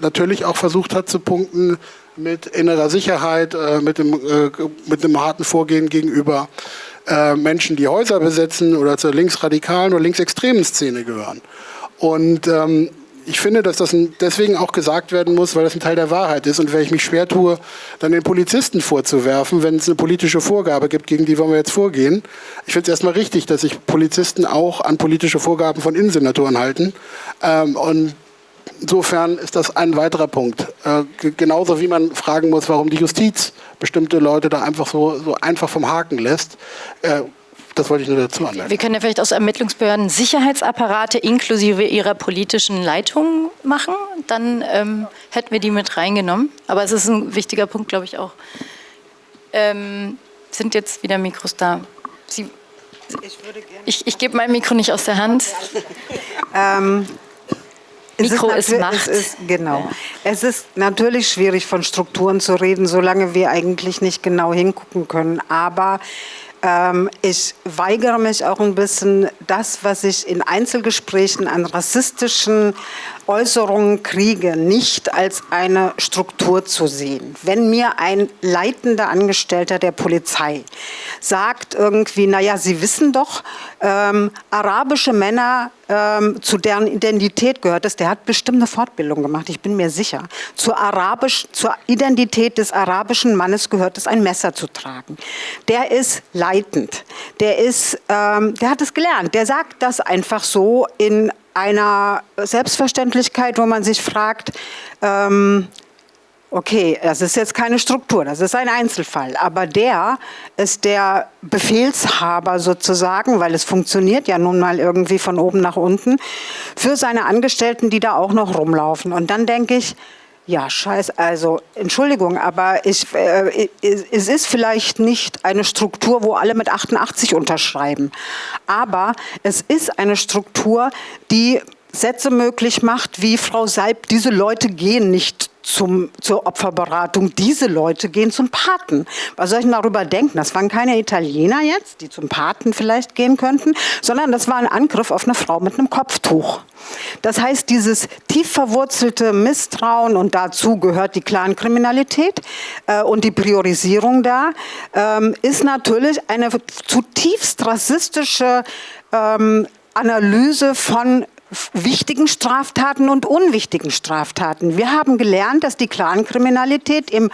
natürlich auch versucht hat zu punkten mit innerer Sicherheit, äh, mit, dem, äh, mit einem harten Vorgehen gegenüber äh, Menschen, die Häuser besetzen oder zur linksradikalen oder linksextremen Szene gehören. Und ähm, ich finde, dass das deswegen auch gesagt werden muss, weil das ein Teil der Wahrheit ist. Und wenn ich mich schwer tue, dann den Polizisten vorzuwerfen, wenn es eine politische Vorgabe gibt, gegen die wollen wir jetzt vorgehen. Ich finde es erstmal richtig, dass sich Polizisten auch an politische Vorgaben von Innensenatoren halten. Ähm, und insofern ist das ein weiterer Punkt. Äh, genauso wie man fragen muss, warum die Justiz bestimmte Leute da einfach so, so einfach vom Haken lässt. Äh, das wollte ich nur dazu anmerken. Wir können ja vielleicht aus Ermittlungsbehörden Sicherheitsapparate inklusive ihrer politischen Leitung machen. Dann ähm, hätten wir die mit reingenommen. Aber es ist ein wichtiger Punkt, glaube ich auch. Ähm, sind jetzt wieder Mikros da? Sie, ich, ich, ich gebe mein Mikro nicht aus der Hand. ähm, Mikro ist, ist Macht. Es ist, genau. Ja. Es ist natürlich schwierig, von Strukturen zu reden, solange wir eigentlich nicht genau hingucken können. Aber ich weigere mich auch ein bisschen, das, was ich in Einzelgesprächen an rassistischen Äußerungen kriege, nicht als eine Struktur zu sehen. Wenn mir ein leitender Angestellter der Polizei sagt irgendwie, naja, Sie wissen doch, ähm, arabische Männer, ähm, zu deren Identität gehört es, der hat bestimmt eine Fortbildung gemacht, ich bin mir sicher. Zur, Arabisch, zur Identität des arabischen Mannes gehört es, ein Messer zu tragen. Der ist leitend, der, ist, ähm, der hat es gelernt, der sagt das einfach so in einer Selbstverständlichkeit, wo man sich fragt, ähm, okay, das ist jetzt keine Struktur, das ist ein Einzelfall, aber der ist der Befehlshaber sozusagen, weil es funktioniert ja nun mal irgendwie von oben nach unten, für seine Angestellten, die da auch noch rumlaufen. Und dann denke ich, ja, scheiß, also Entschuldigung, aber ich, äh, es ist vielleicht nicht eine Struktur, wo alle mit 88 unterschreiben. Aber es ist eine Struktur, die Sätze möglich macht, wie Frau Seib, diese Leute gehen nicht zum, zur Opferberatung. Diese Leute gehen zum Paten. Was soll ich denn darüber denken? Das waren keine Italiener jetzt, die zum Paten vielleicht gehen könnten, sondern das war ein Angriff auf eine Frau mit einem Kopftuch. Das heißt, dieses tief verwurzelte Misstrauen und dazu gehört die Clankriminalität äh, und die Priorisierung da, ähm, ist natürlich eine zutiefst rassistische ähm, Analyse von wichtigen Straftaten und unwichtigen Straftaten. Wir haben gelernt, dass die Clankriminalität im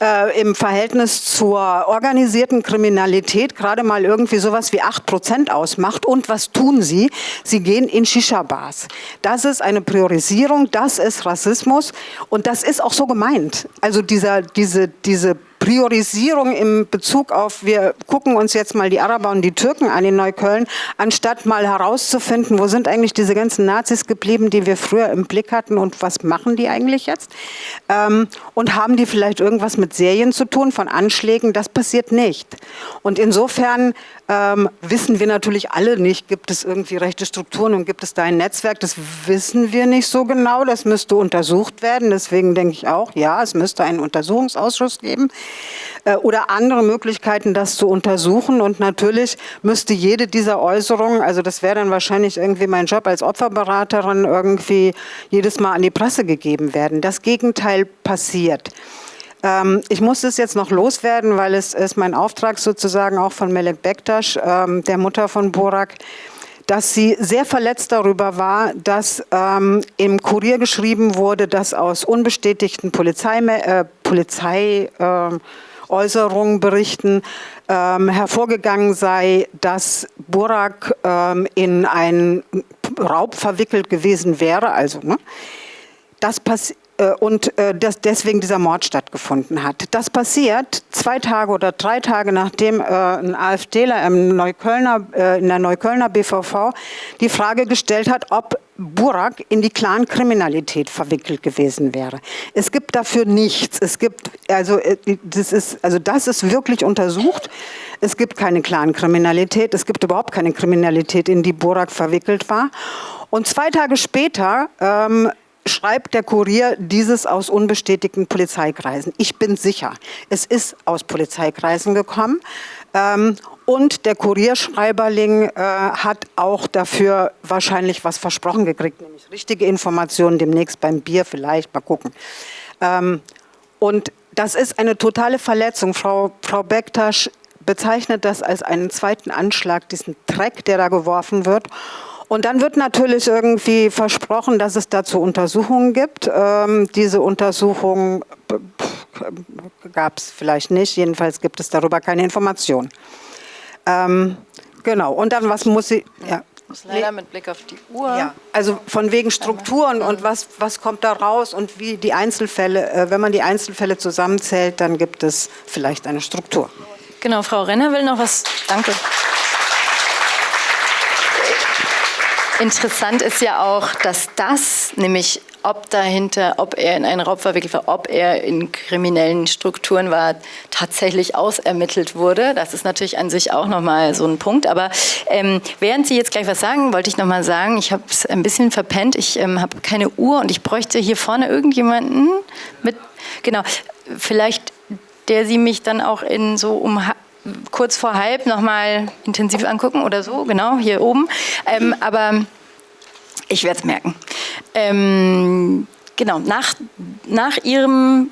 äh, im Verhältnis zur organisierten Kriminalität gerade mal irgendwie sowas wie 8 Prozent ausmacht. Und was tun sie? Sie gehen in Shisha-Bars. Das ist eine Priorisierung, das ist Rassismus und das ist auch so gemeint. Also dieser, diese, diese Priorisierung im Bezug auf, wir gucken uns jetzt mal die Araber und die Türken an in Neukölln, anstatt mal herauszufinden, wo sind eigentlich diese ganzen Nazis geblieben, die wir früher im Blick hatten und was machen die eigentlich jetzt? Ähm, und haben die vielleicht irgendwas mit Serien zu tun, von Anschlägen? Das passiert nicht. Und insofern ähm, wissen wir natürlich alle nicht, gibt es irgendwie rechte Strukturen und gibt es da ein Netzwerk? Das wissen wir nicht so genau, das müsste untersucht werden. Deswegen denke ich auch, ja, es müsste einen Untersuchungsausschuss geben äh, oder andere Möglichkeiten, das zu untersuchen. Und natürlich müsste jede dieser Äußerungen, also das wäre dann wahrscheinlich irgendwie mein Job als Opferberaterin, irgendwie jedes Mal an die Presse gegeben werden. Das Gegenteil passiert. Ähm, ich muss das jetzt noch loswerden, weil es ist mein Auftrag sozusagen auch von Melek Bektasch, ähm, der Mutter von Borak, dass sie sehr verletzt darüber war, dass ähm, im Kurier geschrieben wurde, dass aus unbestätigten Polizei, äh, Polizei äh, Äußerungen berichten, ähm, hervorgegangen sei, dass Burak ähm, in einen Raub verwickelt gewesen wäre. Also, ne? Das passiert und äh, dass deswegen dieser Mord stattgefunden hat. Das passiert zwei Tage oder drei Tage nachdem äh, ein AfDler im Neuköllner, in der Neuköllner BVV die Frage gestellt hat, ob Burak in die Clankriminalität verwickelt gewesen wäre. Es gibt dafür nichts. Es gibt, also das ist, also das ist wirklich untersucht. Es gibt keine Clankriminalität. Es gibt überhaupt keine Kriminalität, in die Burak verwickelt war. Und zwei Tage später ähm, schreibt der Kurier dieses aus unbestätigten Polizeikreisen. Ich bin sicher, es ist aus Polizeikreisen gekommen. Ähm, und der Kurierschreiberling äh, hat auch dafür wahrscheinlich was versprochen gekriegt, nämlich richtige Informationen demnächst beim Bier vielleicht, mal gucken. Ähm, und das ist eine totale Verletzung. Frau, Frau Bektasch bezeichnet das als einen zweiten Anschlag, diesen Dreck, der da geworfen wird. Und dann wird natürlich irgendwie versprochen, dass es dazu Untersuchungen gibt. Ähm, diese Untersuchungen gab es vielleicht nicht, jedenfalls gibt es darüber keine Information. Ähm, genau, und dann was muss sie... Ja. Leider mit Blick auf die Uhr. Ja, also von wegen Strukturen und was, was kommt da raus und wie die Einzelfälle, äh, wenn man die Einzelfälle zusammenzählt, dann gibt es vielleicht eine Struktur. Genau, Frau Renner will noch was. Danke. Interessant ist ja auch, dass das, nämlich ob dahinter, ob er in einen Raub verwickelt war, ob er in kriminellen Strukturen war, tatsächlich ausermittelt wurde. Das ist natürlich an sich auch nochmal so ein Punkt. Aber ähm, während Sie jetzt gleich was sagen, wollte ich nochmal sagen, ich habe es ein bisschen verpennt. Ich ähm, habe keine Uhr und ich bräuchte hier vorne irgendjemanden mit, genau, vielleicht der Sie mich dann auch in so um kurz vor halb nochmal intensiv angucken oder so, genau, hier oben. Ähm, aber Ich werde es merken. Ähm, genau, nach, nach Ihrem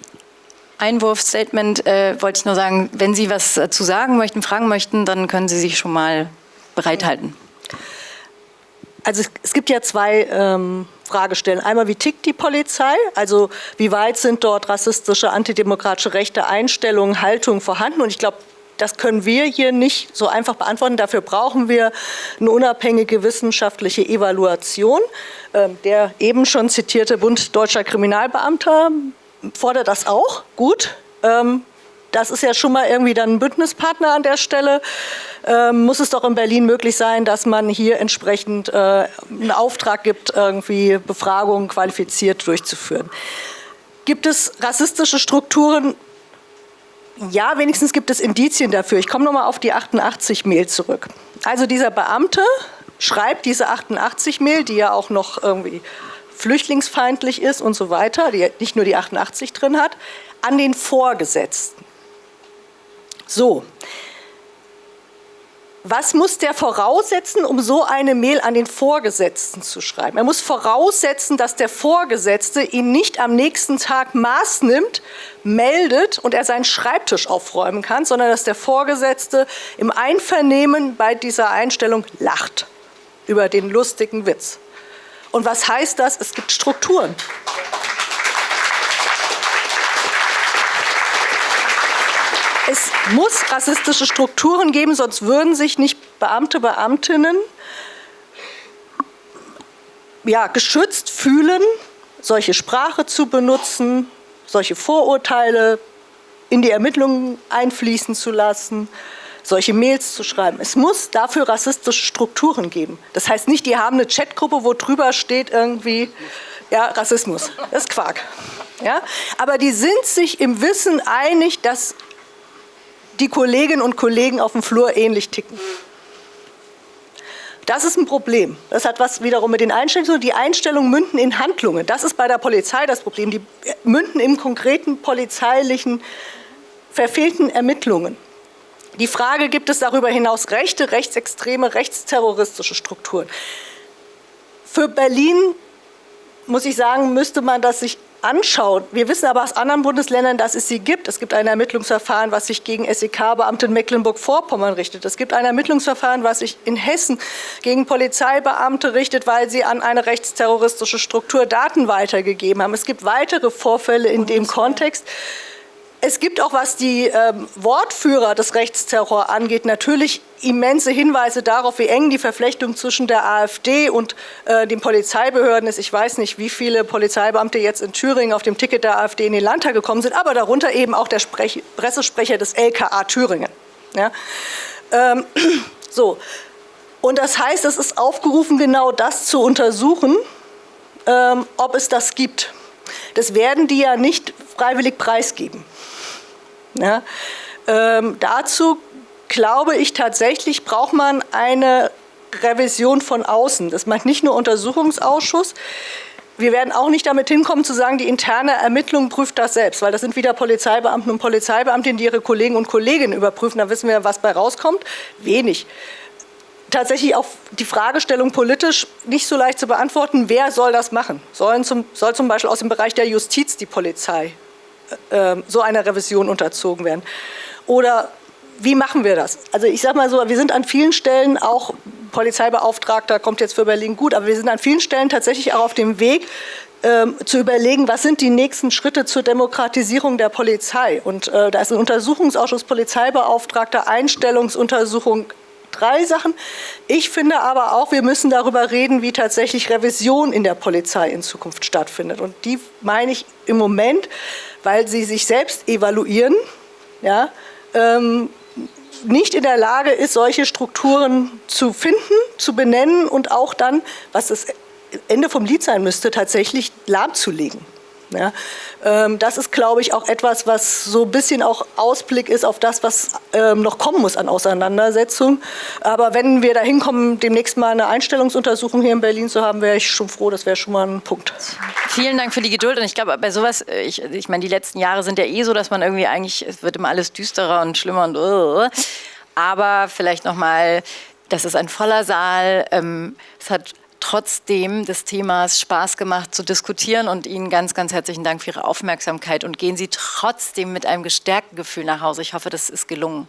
Einwurfstatement äh, wollte ich nur sagen, wenn Sie was zu sagen möchten, fragen möchten, dann können Sie sich schon mal bereithalten. Also es gibt ja zwei ähm, Fragestellen. Einmal, wie tickt die Polizei? Also wie weit sind dort rassistische, antidemokratische rechte Einstellungen, Haltungen vorhanden? Und ich glaube, das können wir hier nicht so einfach beantworten. Dafür brauchen wir eine unabhängige wissenschaftliche Evaluation. Ähm, der eben schon zitierte Bund Deutscher Kriminalbeamter fordert das auch. Gut. Ähm, das ist ja schon mal irgendwie dann ein Bündnispartner an der Stelle. Ähm, muss es doch in Berlin möglich sein, dass man hier entsprechend äh, einen Auftrag gibt, irgendwie Befragungen qualifiziert durchzuführen. Gibt es rassistische Strukturen? Ja, wenigstens gibt es Indizien dafür. Ich komme nochmal auf die 88-Mail zurück. Also dieser Beamte schreibt diese 88-Mail, die ja auch noch irgendwie flüchtlingsfeindlich ist und so weiter, die nicht nur die 88 drin hat, an den Vorgesetzten. So, was muss der voraussetzen, um so eine Mail an den Vorgesetzten zu schreiben? Er muss voraussetzen, dass der Vorgesetzte ihn nicht am nächsten Tag Maß nimmt, meldet und er seinen Schreibtisch aufräumen kann, sondern dass der Vorgesetzte im Einvernehmen bei dieser Einstellung lacht über den lustigen Witz. Und was heißt das? Es gibt Strukturen. Es muss rassistische Strukturen geben, sonst würden sich nicht Beamte, Beamtinnen ja, geschützt fühlen, solche Sprache zu benutzen, solche Vorurteile in die Ermittlungen einfließen zu lassen, solche Mails zu schreiben. Es muss dafür rassistische Strukturen geben. Das heißt nicht, die haben eine Chatgruppe, wo drüber steht irgendwie, ja, Rassismus. Das ist Quark. Ja? Aber die sind sich im Wissen einig, dass die Kolleginnen und Kollegen auf dem Flur ähnlich ticken. Das ist ein Problem. Das hat was wiederum mit den Einstellungen zu tun. Die Einstellungen münden in Handlungen. Das ist bei der Polizei das Problem. Die münden im konkreten polizeilichen verfehlten Ermittlungen. Die Frage, gibt es darüber hinaus rechte, rechtsextreme, rechtsterroristische Strukturen? Für Berlin, muss ich sagen, müsste man das sich anschaut, wir wissen aber aus anderen Bundesländern, dass es sie gibt. Es gibt ein Ermittlungsverfahren, was sich gegen SEK-Beamte in Mecklenburg-Vorpommern richtet. Es gibt ein Ermittlungsverfahren, was sich in Hessen gegen Polizeibeamte richtet, weil sie an eine rechtsterroristische Struktur Daten weitergegeben haben. Es gibt weitere Vorfälle in dem Kontext. Es gibt auch, was die ähm, Wortführer des Rechtsterror angeht, natürlich immense Hinweise darauf, wie eng die Verflechtung zwischen der AfD und äh, den Polizeibehörden ist. Ich weiß nicht, wie viele Polizeibeamte jetzt in Thüringen auf dem Ticket der AfD in den Landtag gekommen sind, aber darunter eben auch der Sprech Pressesprecher des LKA Thüringen. Ja? Ähm, so. Und das heißt, es ist aufgerufen, genau das zu untersuchen, ähm, ob es das gibt. Das werden die ja nicht freiwillig preisgeben. Ja, ähm, dazu glaube ich tatsächlich, braucht man eine Revision von außen. Das meint nicht nur Untersuchungsausschuss. Wir werden auch nicht damit hinkommen zu sagen, die interne Ermittlung prüft das selbst, weil das sind wieder Polizeibeamten und Polizeibeamtinnen, die ihre Kollegen und Kolleginnen überprüfen. Da wissen wir, was bei rauskommt. Wenig. Tatsächlich auch die Fragestellung politisch nicht so leicht zu beantworten, wer soll das machen? Sollen zum, soll zum Beispiel aus dem Bereich der Justiz die Polizei ähm, so einer Revision unterzogen werden. Oder wie machen wir das? Also ich sage mal so, wir sind an vielen Stellen auch Polizeibeauftragter, kommt jetzt für Berlin gut, aber wir sind an vielen Stellen tatsächlich auch auf dem Weg, ähm, zu überlegen, was sind die nächsten Schritte zur Demokratisierung der Polizei. Und äh, da ist ein Untersuchungsausschuss Polizeibeauftragter, Einstellungsuntersuchung, drei Sachen. Ich finde aber auch, wir müssen darüber reden, wie tatsächlich Revision in der Polizei in Zukunft stattfindet. Und die meine ich im Moment weil sie sich selbst evaluieren, ja, ähm, nicht in der Lage ist, solche Strukturen zu finden, zu benennen und auch dann, was das Ende vom Lied sein müsste, tatsächlich lahmzulegen. Ja, ähm, das ist, glaube ich, auch etwas, was so ein bisschen auch Ausblick ist auf das, was ähm, noch kommen muss an Auseinandersetzung. Aber wenn wir da hinkommen, demnächst mal eine Einstellungsuntersuchung hier in Berlin zu haben, wäre ich schon froh, das wäre schon mal ein Punkt. Vielen Dank für die Geduld. Und ich glaube, bei sowas, äh, ich, ich meine, die letzten Jahre sind ja eh so, dass man irgendwie eigentlich, es wird immer alles düsterer und schlimmer und uh, aber vielleicht nochmal, das ist ein voller Saal, ähm, es hat trotzdem des Themas Spaß gemacht zu diskutieren und Ihnen ganz, ganz herzlichen Dank für Ihre Aufmerksamkeit und gehen Sie trotzdem mit einem gestärkten Gefühl nach Hause. Ich hoffe, das ist gelungen.